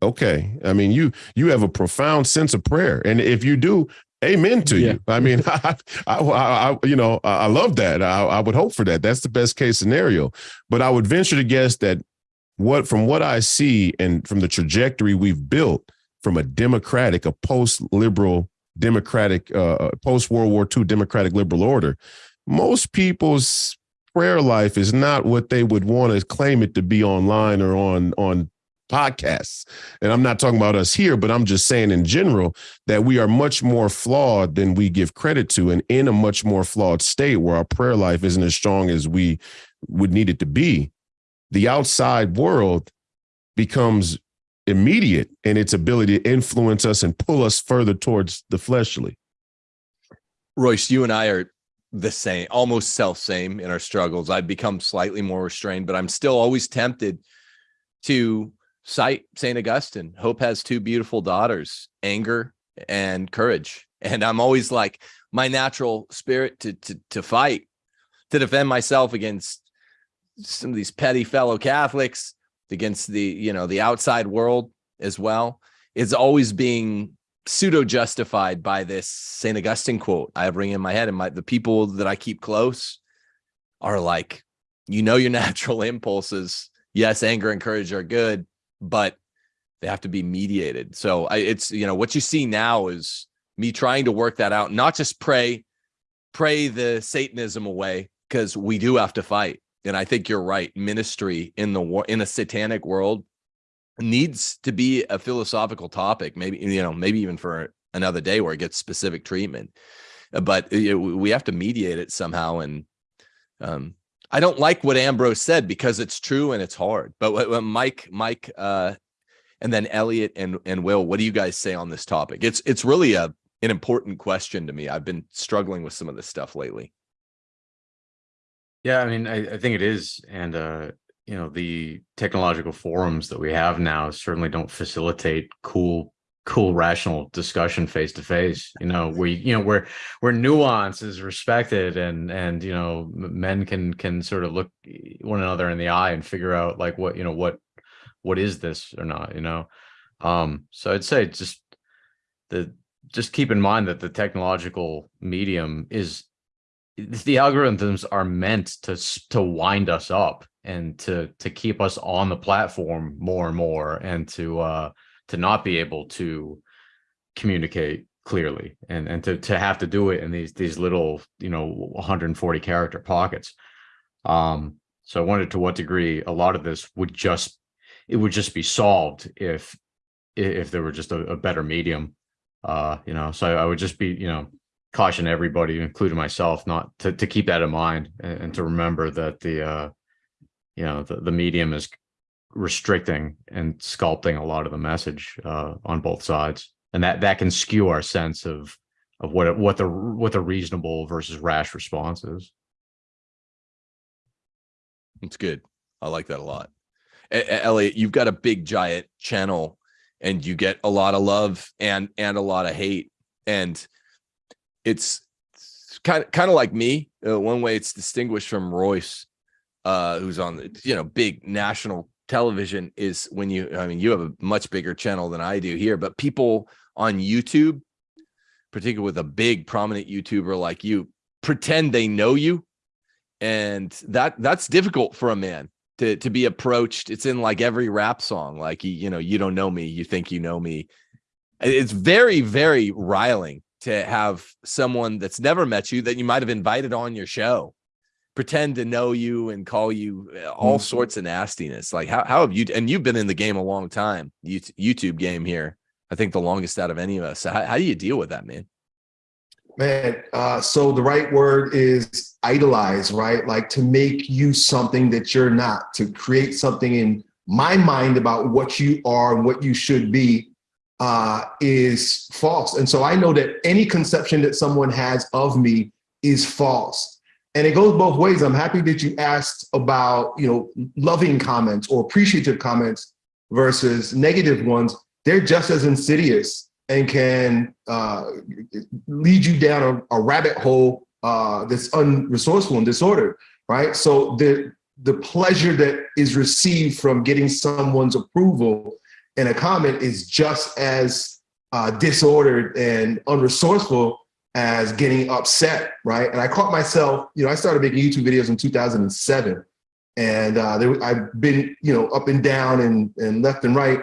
S3: Okay i mean you you have a profound sense of prayer and if you do amen to
S2: Yeah.
S3: you i mean I, I, I, I you know i I love that. I, I would hope for that. That's the best case scenario. But i would venture to guess that what from what i see and from the trajectory we've built from a democratic a post-liberal democratic uh post world war ii democratic liberal order most people's prayer life is not what they would want to claim it to be online or on on podcasts. And i'm not talking about us here but i'm just saying in general that we are much more flawed than we give credit to and in a much more flawed state where our prayer life isn't as strong as we would need it to be the outside world becomes immediate in its ability to influence us and pull us further towards the fleshly
S1: Royce, you and I are the same, almost self same in our struggles. I've become slightly more restrained, but I'm still always tempted to cite St. Augustine. Hope has two beautiful daughters, anger and courage. And I'm always like my natural spirit to to to fight, to defend myself against some of these petty fellow Catholics, against the, you know, the outside world as well, is always being pseudo justified by this St. Augustine quote I have ringing in my head. And my the people that I keep close are like, you know, your natural impulses yes, anger and courage are good, but they have to be mediated. So I, it's you know what you see now is me trying to work that out, not just pray, pray the Satanism away because we do have to fight. And I think you're right. Ministry in the war in a satanic world needs to be a philosophical topic. Maybe you know, maybe even for another day where it gets specific treatment. Uh, But you know, we have to mediate it somehow. And um, I don't like what Ambrose said because it's true and it's hard. But Mike, Mike, uh, and then Elliot and and Will, what do you guys say on this topic? It's it's really a an important question to me. I've been struggling with some of this stuff lately.
S4: Yeah, I mean, I, I think it is, and uh, you know, the technological forums that we have now certainly don't facilitate cool, cool, rational discussion face to face. You know, we, you know, where where nuance is respected, and and you know, men can can sort of look one another in the eye and figure out like what you know what what is this or not. You know, um, so I'd say just the just keep in mind that the technological medium is the algorithms are meant to to wind us up and to to keep us on the platform more and more and to uh to not be able to communicate clearly and and to to have to do it in these these little you know 140 character pockets. Um so i wondered to what degree a lot of this would just it would just be solved if if there were just a, a better medium uh you know so i would just be you know caution everybody, including myself, not to, to keep that in mind and, and to remember that the, uh, you know, the, the medium is restricting and sculpting a lot of the message, uh, on both sides. And that, that can skew our sense of, of what, what the, what the reasonable versus rash response is.
S1: It's good. I like that a lot. Elliot, you've got a big giant channel and you get a lot of love and and a lot of hate and it's kind of kind of like me. Uh, one way it's distinguished from Royce uh who's on the you know big national television is when you I mean you have a much bigger channel than I do here but people on YouTube particularly with a big prominent YouTuber like you pretend they know you and that that's difficult for a man to to be approached it's in like every rap song like you, you know you don't know me you think you know me it's very very riling to have someone that's never met you that you might have invited on your show pretend to know you and call you uh, all
S3: Mm.
S1: sorts of nastiness like how, how have you and you've been in the game a long time youtube game here i think the longest out of any of us so how, how do you deal with that man
S5: Man, uh, so the right word is idolize, right? Like to make you something that you're not, to create something in my mind about what you are and what you should be uh, is false. And so I know that any conception that someone has of me is false. And it goes both ways. I'm happy that you asked about, you know, loving comments or appreciative comments versus negative ones. They're just as insidious and can uh, lead you down a, a rabbit hole uh, that's unresourceful and disordered, right? So the the pleasure that is received from getting someone's approval in a comment is just as uh, disordered and unresourceful as getting upset, right? And I caught myself, you know, I started making YouTube videos in 2007, and uh, there, I've been, you know, up and down and and left and right.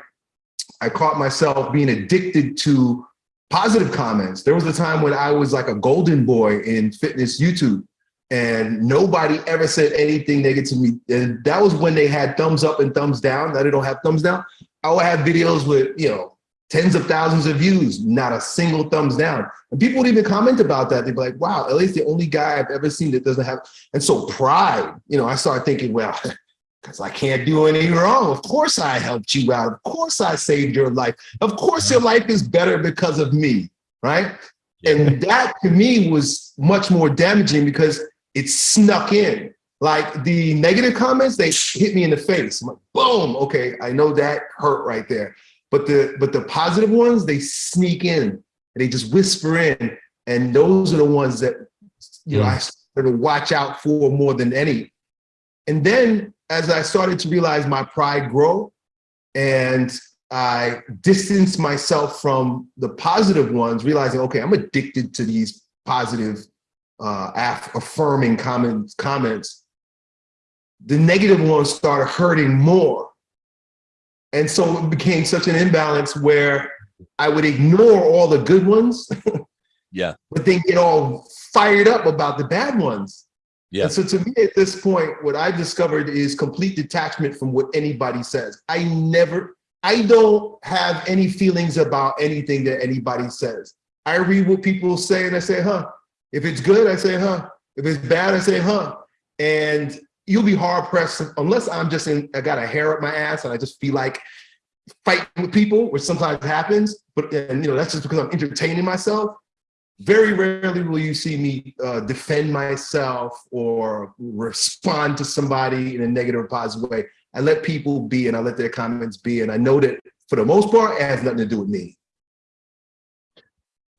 S5: I caught myself being addicted to positive comments. There was a time when I was like a golden boy in fitness YouTube and nobody ever said anything negative to me. And that was when they had thumbs up and thumbs down. Now they don't have thumbs down. I would have videos with, you know, tens of thousands of views, not a single thumbs down. And people would even comment about that. They'd be like, wow, at least the only guy I've ever seen that doesn't have. And so pride, you know, I started thinking, well, because I can't do anything wrong. Of course I helped you out. Of course I saved your life. Of course your life is better because of me, right? And that to me was much more damaging because it snuck in. Like the negative comments, they hit me in the face. I'm like, boom, okay, I know that hurt right there. But the but the positive ones, they sneak in and they just whisper in. And those are the ones that you know I started to watch out for more than any. And then as I started to realize my pride grow and I distanced myself from the positive ones, realizing, okay, I'm addicted to these positive, uh, affirming comments, comments. The negative ones started hurting more. And so it became such an imbalance where I would ignore all the good ones,
S1: Yeah.
S5: but then get all fired up about the bad ones.
S1: Yeah.
S5: And so to me at this point, what I've discovered is complete detachment from what anybody says. I never, I don't have any feelings about anything that anybody says. I read what people say and I say, huh. If it's good, I say, huh. If it's bad, I say, huh. And you'll be hard pressed unless I'm just in, I got a hair up my ass and I just feel like fighting with people, which sometimes happens, but and you know, that's just because I'm entertaining myself. Very rarely will you see me uh, defend myself or respond to somebody in a negative or positive way. I let people be and I let their comments be. And I know that for the most part, it has nothing to do with me.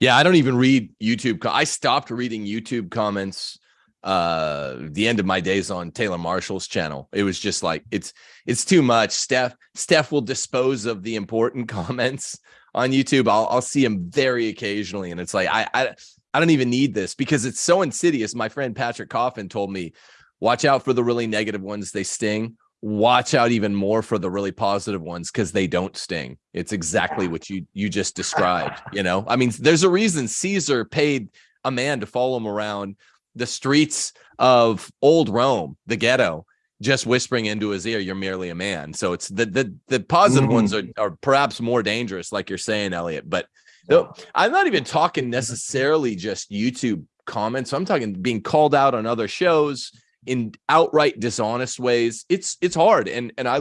S1: Yeah, I don't even read YouTube. I stopped reading YouTube comments uh the end of my days on Taylor Marshall's channel. It was just like it's it's too much. Steph Steph will dispose of the important comments on YouTube. I'll I'll see him very occasionally and it's like I I I don't even need this because it's so insidious. My friend Patrick Coffin told me watch out for the really negative ones they sting. Watch out even more for the really positive ones cuz they don't sting. It's exactly what you you just described, you know? I mean, there's a reason Caesar paid a man to follow him around the streets of old Rome, the ghetto, just whispering into his ear, "You're merely a man." So it's the the the positive ones are are perhaps more dangerous, like you're saying, Elliot. But no, I'm not even talking necessarily just YouTube comments. I'm talking being called out on other shows in outright dishonest ways. It's it's hard, and and I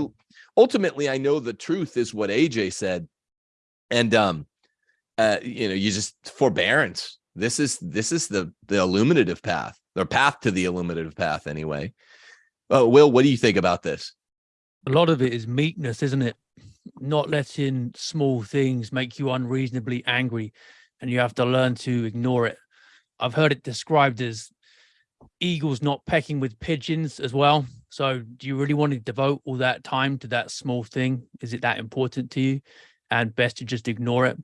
S1: ultimately I know the truth is what AJ said, and um, uh, you know, you just forbearance this is this is the the illuminative path or path to the illuminative path anyway uh, will what do you think about this
S6: a lot of it is meekness, isn't it? Not letting small things make you unreasonably angry and you have to learn to ignore it. I've heard it described as eagles not pecking with pigeons as well. So do you really want to devote all that time to that small thing? Is it that important to you? And best to just ignore it.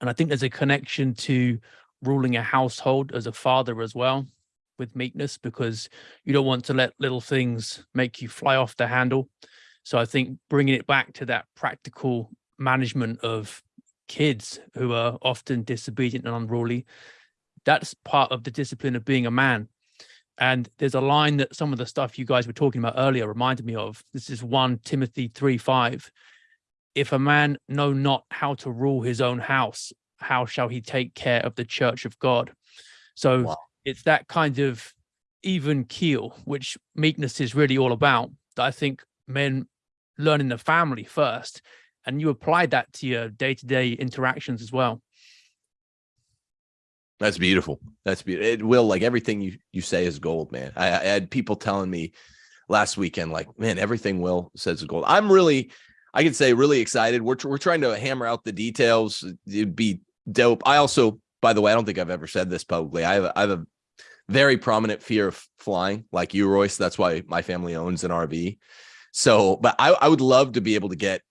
S6: And I think there's a connection to ruling a household as a father as well with meekness because you don't want to let little things make you fly off the handle. So I think bringing it back to that practical management of kids who are often disobedient and unruly, that's part of the discipline of being a man. And there's a line that some of the stuff you guys were talking about earlier reminded me of. This is 1 Timothy 3 5. If a man know not how to rule his own house, how shall he take care of the church of God? So
S1: Wow.
S6: it's that kind of even keel, which meekness is really all about. That I think men learn in the family first, and you apply that to your day-to-day interactions as well.
S1: that's beautiful that's beautiful it will like everything you you say is gold man I, I had people telling me last weekend like man everything will says is gold i'm really i can say really excited we're, we're trying to hammer out the details it'd be dope. I also by the way i don't think i've ever said this publicly. I have, have a very prominent fear of flying like you royce. That's why my family owns an rv so but i, I would love to be able to get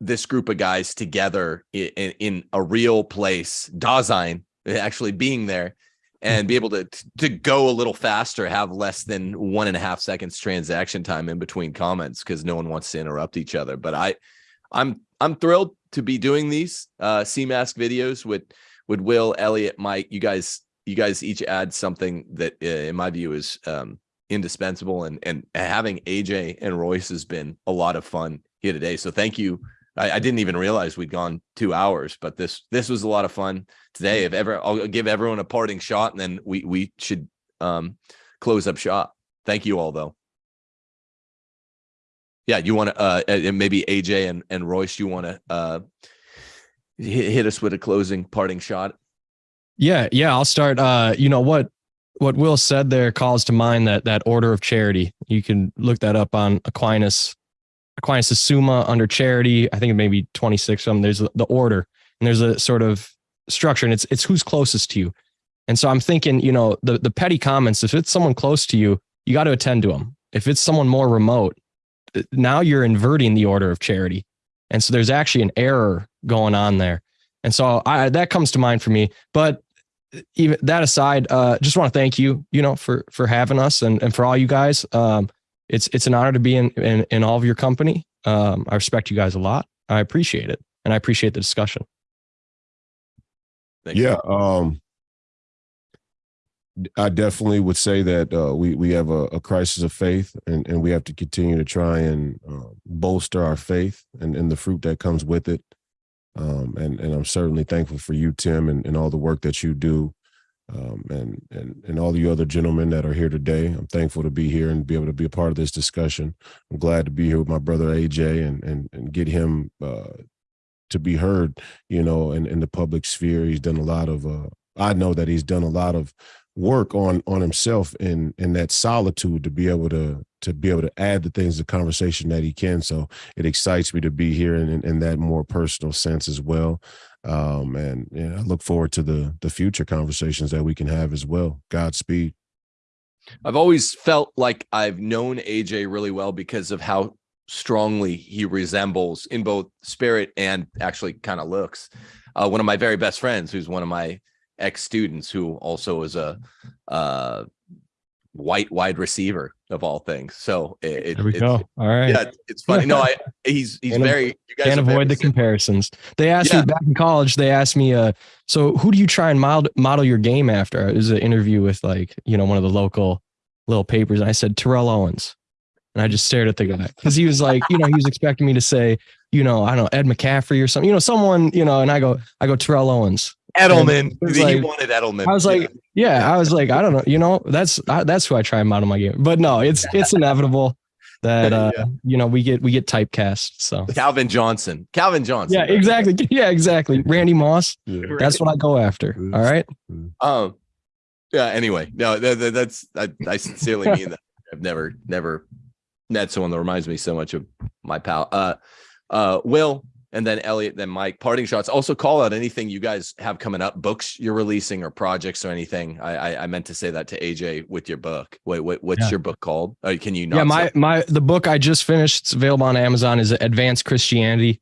S1: this group of guys together in, in, in a real place dasein actually being there and be able to to go a little faster have less than one and a half seconds transaction time in between comments because no one wants to interrupt each other. But i i'm i'm thrilled to be doing these uh cmask videos with with will elliot mike you guys you guys each add something that uh, in my view is um indispensable and and having aj and royce has been a lot of fun here today so thank you I, I didn't even realize we'd gone two hours, but this this was a lot of fun today. If ever, I'll give everyone a parting shot, and then we we should um close up shop. Thank you all, though. Yeah, you want to uh and maybe AJ and and Royce, you want to uh hit, hit us with a closing parting shot.
S2: Yeah, yeah. I'll start. Uh, you know what what Will said there calls to mind that that order of charity. You can look that up on Aquinas. Aquinas' Summa under charity. I think it may be 26 of them. There's the order and there's a sort of structure and it's it's who's closest to you. And so I'm thinking, you know, the the petty comments, if it's someone close to you, you got to attend to them. If it's someone more remote, now you're inverting the order of charity. And so there's actually an error going on there. And so I that comes to mind for me. But even that aside, uh, just want to thank you, you know, for for having us and and for all you guys. Um, it's it's an honor to be in in, in all of your company. Um, I respect you guys a lot. I appreciate it, and I appreciate the discussion.
S1: Thanks.
S3: Yeah. Um, I definitely would say that uh, we we have a, a crisis of faith, and, and we have to continue to try and uh, bolster our faith and, and the fruit that comes with it. Um, and and I'm certainly thankful for you, Tim, and, and all the work that you do, um, and and and all the other gentlemen that are here today. I'm thankful to be here and be able to be a part of this discussion. I'm glad to be here with my brother AJ and and and get him uh, to be heard. You know, in in the public sphere, he's done a lot of. Uh, I know that he's done a lot of work on on himself in in that solitude to be able to to be able to add the things to conversation that he can. So it excites me to be here in, in, in that more personal sense as well. Um and yeah i look forward to the the future conversations that we can have as well. Godspeed.
S1: I've always felt like I've known AJ really well because of how strongly he resembles in both spirit and actually kind of looks. Uh, one of my very best friends, who's one of my ex students, who also is a uh, white wide receiver of all things. So it, it-
S2: There we
S1: it's,
S2: go. All right.
S1: Yeah, it's funny. No, I he's he's
S2: Can't
S1: very. You guys
S2: Can't avoid the comparisons. They asked
S1: Yeah.
S2: me back in college. They asked me, uh, so who do you try and model model your game after? It was an interview with like you know one of the local little papers, and I said Terrell Owens, and I just stared at the guy because he was like, you know, he was expecting me to say, you know, I don't know Ed McCaffrey or something, you know, someone, you know, and I go, I go Terrell Owens.
S1: Edelman. He
S2: like-
S1: wanted Edelman.
S2: I was like, yeah, I was like, I don't know, you know, that's I, that's who I try and model my game. But no, it's it's inevitable that uh,
S1: Yeah.
S2: you know we get we get typecast. So
S1: Calvin Johnson. Calvin Johnson.
S2: yeah, exactly. Yeah, exactly. Randy Moss. That's what I go after. All right.
S1: Um. Yeah. Anyway, no, that, that- that's I, I sincerely mean that. I've never, never met someone that reminds me so much of my pal. Uh, uh, Will, and then Elliot, then Mike. Parting shots. Also, call out anything you guys have coming up, books you're releasing, or projects or anything. I I, I meant to say that to AJ with your book. Wait, wait, what's
S2: Yeah.
S1: your book called? Can you not?
S2: yeah, my my the book I just finished. It's available on Amazon. Is Advanced Christianity.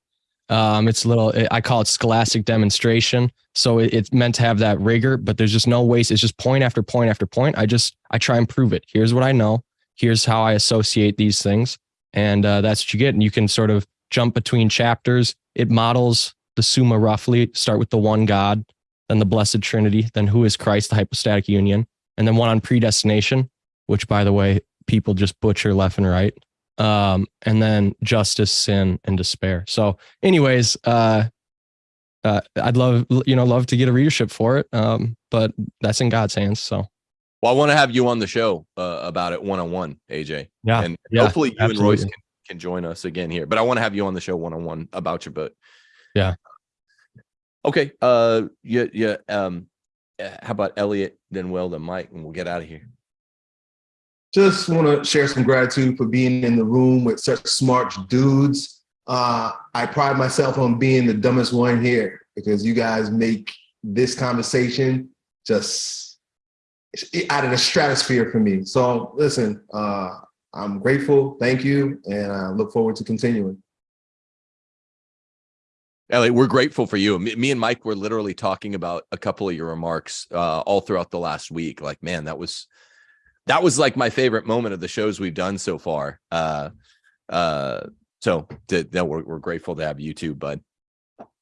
S2: Um, it's a little. I call it scholastic demonstration. So it, it's meant to have that rigor, but there's just no waste. It's just point after point after point. I just I try and prove it. Here's what I know. Here's how I associate these things, and uh, that's what you get. And you can sort of jump between chapters. It models the Summa roughly. Start with the one God, then the Blessed Trinity, then who is Christ, the hypostatic union, and then one on predestination, which by the way, people just butcher left and right. Um, and then justice, sin, and despair. So, anyways, uh, uh, I'd love you know love to get a readership for it, um, but that's in God's hands. So,
S1: Well, I want to have you on the show uh, about it one on one, AJ.
S2: Yeah,
S1: and
S2: yeah,
S1: hopefully you and Royce can, can join us again here. But I want to have you on the show one on one about your book.
S2: Yeah.
S1: Okay. Uh. Yeah. Yeah. Um. uh, How about Elliot, then Will, then Mike, and we'll get out of here.
S5: Just want to share some gratitude for being in the room with such smart dudes. Uh, I pride myself on being the dumbest one here because you guys make this conversation just out of the stratosphere for me. So listen, uh, I'm grateful. Thank you. And I look forward to continuing.
S1: Elliot, we're grateful for you. Me, me and Mike were literally talking about a couple of your remarks uh, all throughout the last week. Like, man, that was that was like my favorite moment of the shows we've done so far. Uh, uh, so th- that we're, we're grateful to have you too, bud.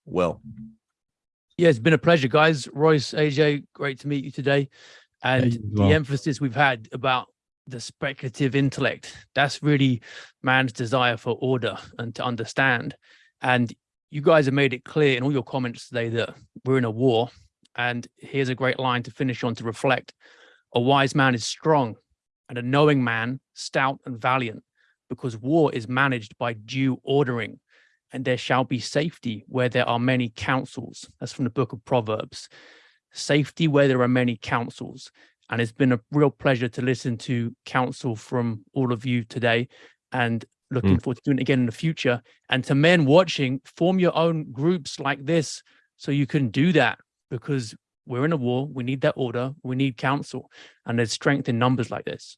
S1: Will,
S6: Yeah, it's been a pleasure, guys. Royce, AJ, great to meet you today. And
S2: you
S6: the
S2: well.
S6: emphasis we've had about the speculative intellect, that's really man's desire for order and to understand. And you guys have made it clear in all your comments today that we're in a war. And here's a great line to finish on to reflect. A wise man is strong and a knowing man stout and valiant because war is managed by due ordering and there shall be safety where there are many counsels. That's from the book of Proverbs. Safety where there are many counsels. And it's been a real pleasure to listen to counsel from all of you today and looking mm. forward to doing it again in the future. And to men watching, form your own groups like this so you can do that because we're in a war. We need that order. We need counsel. And there's strength in numbers like this.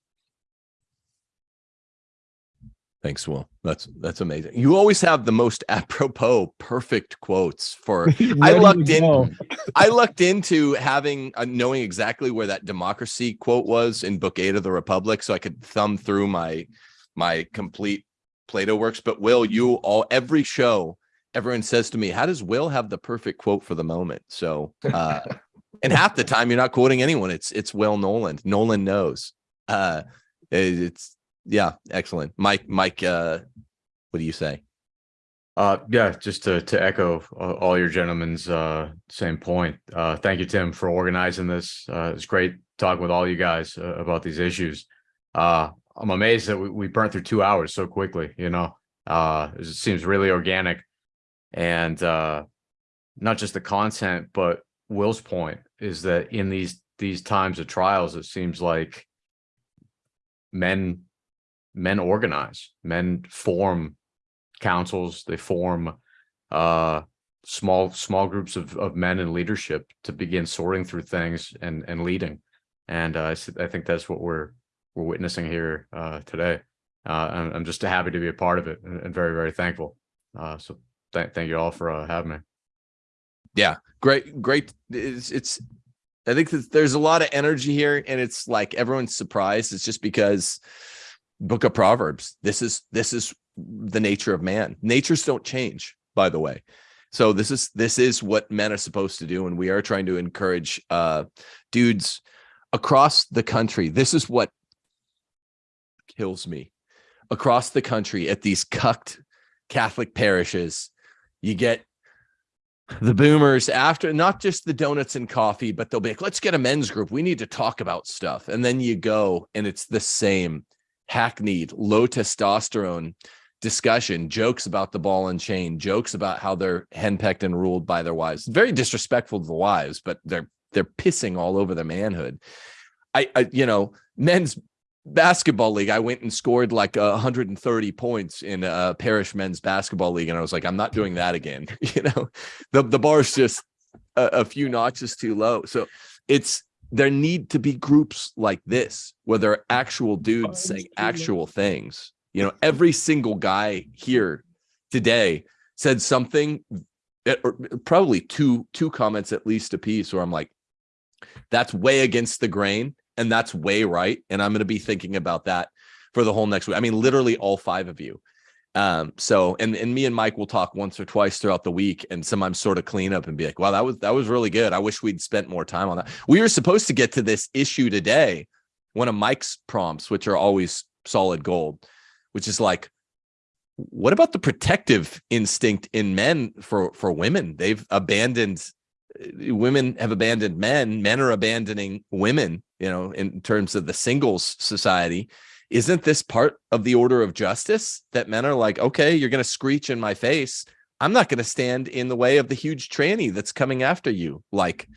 S1: Thanks, Will. That's that's amazing. You always have the most apropos, perfect quotes for I lucked in. I lucked into having uh, knowing exactly where that democracy quote was in book eight of the Republic, so I could thumb through my my complete Plato works. But Will, you all every show, everyone says to me, "How does Will have the perfect quote for the moment?" So, uh, and half the time you're not quoting anyone. It's it's Will Nolan. Nolan knows. Uh, it's yeah, excellent. Mike, Mike, uh, what do you say?
S4: Uh, yeah, just to, to echo uh, all your gentlemen's, uh, same point. Uh, thank you, Tim, for organizing this. Uh, it's great talking with all you guys uh, about these issues. Uh, I'm amazed that we, we burnt through two hours so quickly, you know, uh, it seems really organic and, uh, not just the content, but Will's point is that in these, these times of trials, it seems like men, men organize, men form councils, they form uh small small groups of of men in leadership to begin sorting through things and and leading. And uh, I think that's what we're we're witnessing here uh today. Uh I'm, I'm just happy to be a part of it and, and very very thankful. Uh so thank thank you all for uh, having me.
S1: Yeah, great great it's, it's i think there's a lot of energy here and it's like everyone's surprised it's just because book of proverbs this is this is the nature of man. Natures don't change by the way. So this is this is what men are supposed to do and we are trying to encourage uh dudes across the country. This is what kills me. Across the country at these cucked catholic parishes you get the boomers after not just the donuts and coffee, but they'll be like, let's get a men's group. We need to talk about stuff. And then you go and it's the same hackneyed, low testosterone discussion, jokes about the ball and chain, jokes about how they're henpecked and ruled by their wives. Very disrespectful to the wives, but they're they're pissing all over their manhood. I, I you know, men's basketball league, I went and scored like uh, 130 points in a parish men's basketball league. And I was like, I'm not doing that again. you know, the, the bar's just a, a few notches too low. So it's, there need to be groups like this where there are actual dudes saying actual things. You know, every single guy here today said something or probably two, two comments at least a piece where I'm like, that's way against the grain and that's way right. And I'm going to be thinking about that for the whole next week. I mean, literally all five of you. Um, so and and me and Mike will talk once or twice throughout the week and sometimes sort of clean up and be like, wow, that was that was really good. I wish we'd spent more time on that. We were supposed to get to this issue today, one of Mike's prompts, which are always solid gold, which is like, what about the protective instinct in men for for women? They've abandoned uh, women have abandoned men, men are abandoning women, you know, in terms of the singles society isn't this part of the order of justice that men are like, okay, you're going to screech in my face. I'm not going to stand in the way of the huge tranny that's coming after you, like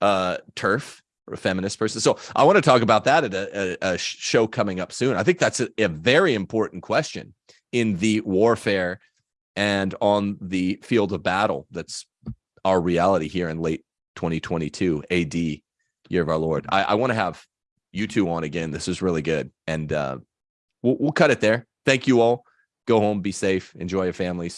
S1: uh, turf or a feminist person. So I want to talk about that at a, a, a show coming up soon. I think that's a, a very important question in the warfare and on the field of battle. That's our reality here in late 2022 AD, year of our Lord. I, I want to have you two on again. This is really good. And uh, we'll, we'll cut it there. Thank you all. Go home, be safe, enjoy your families.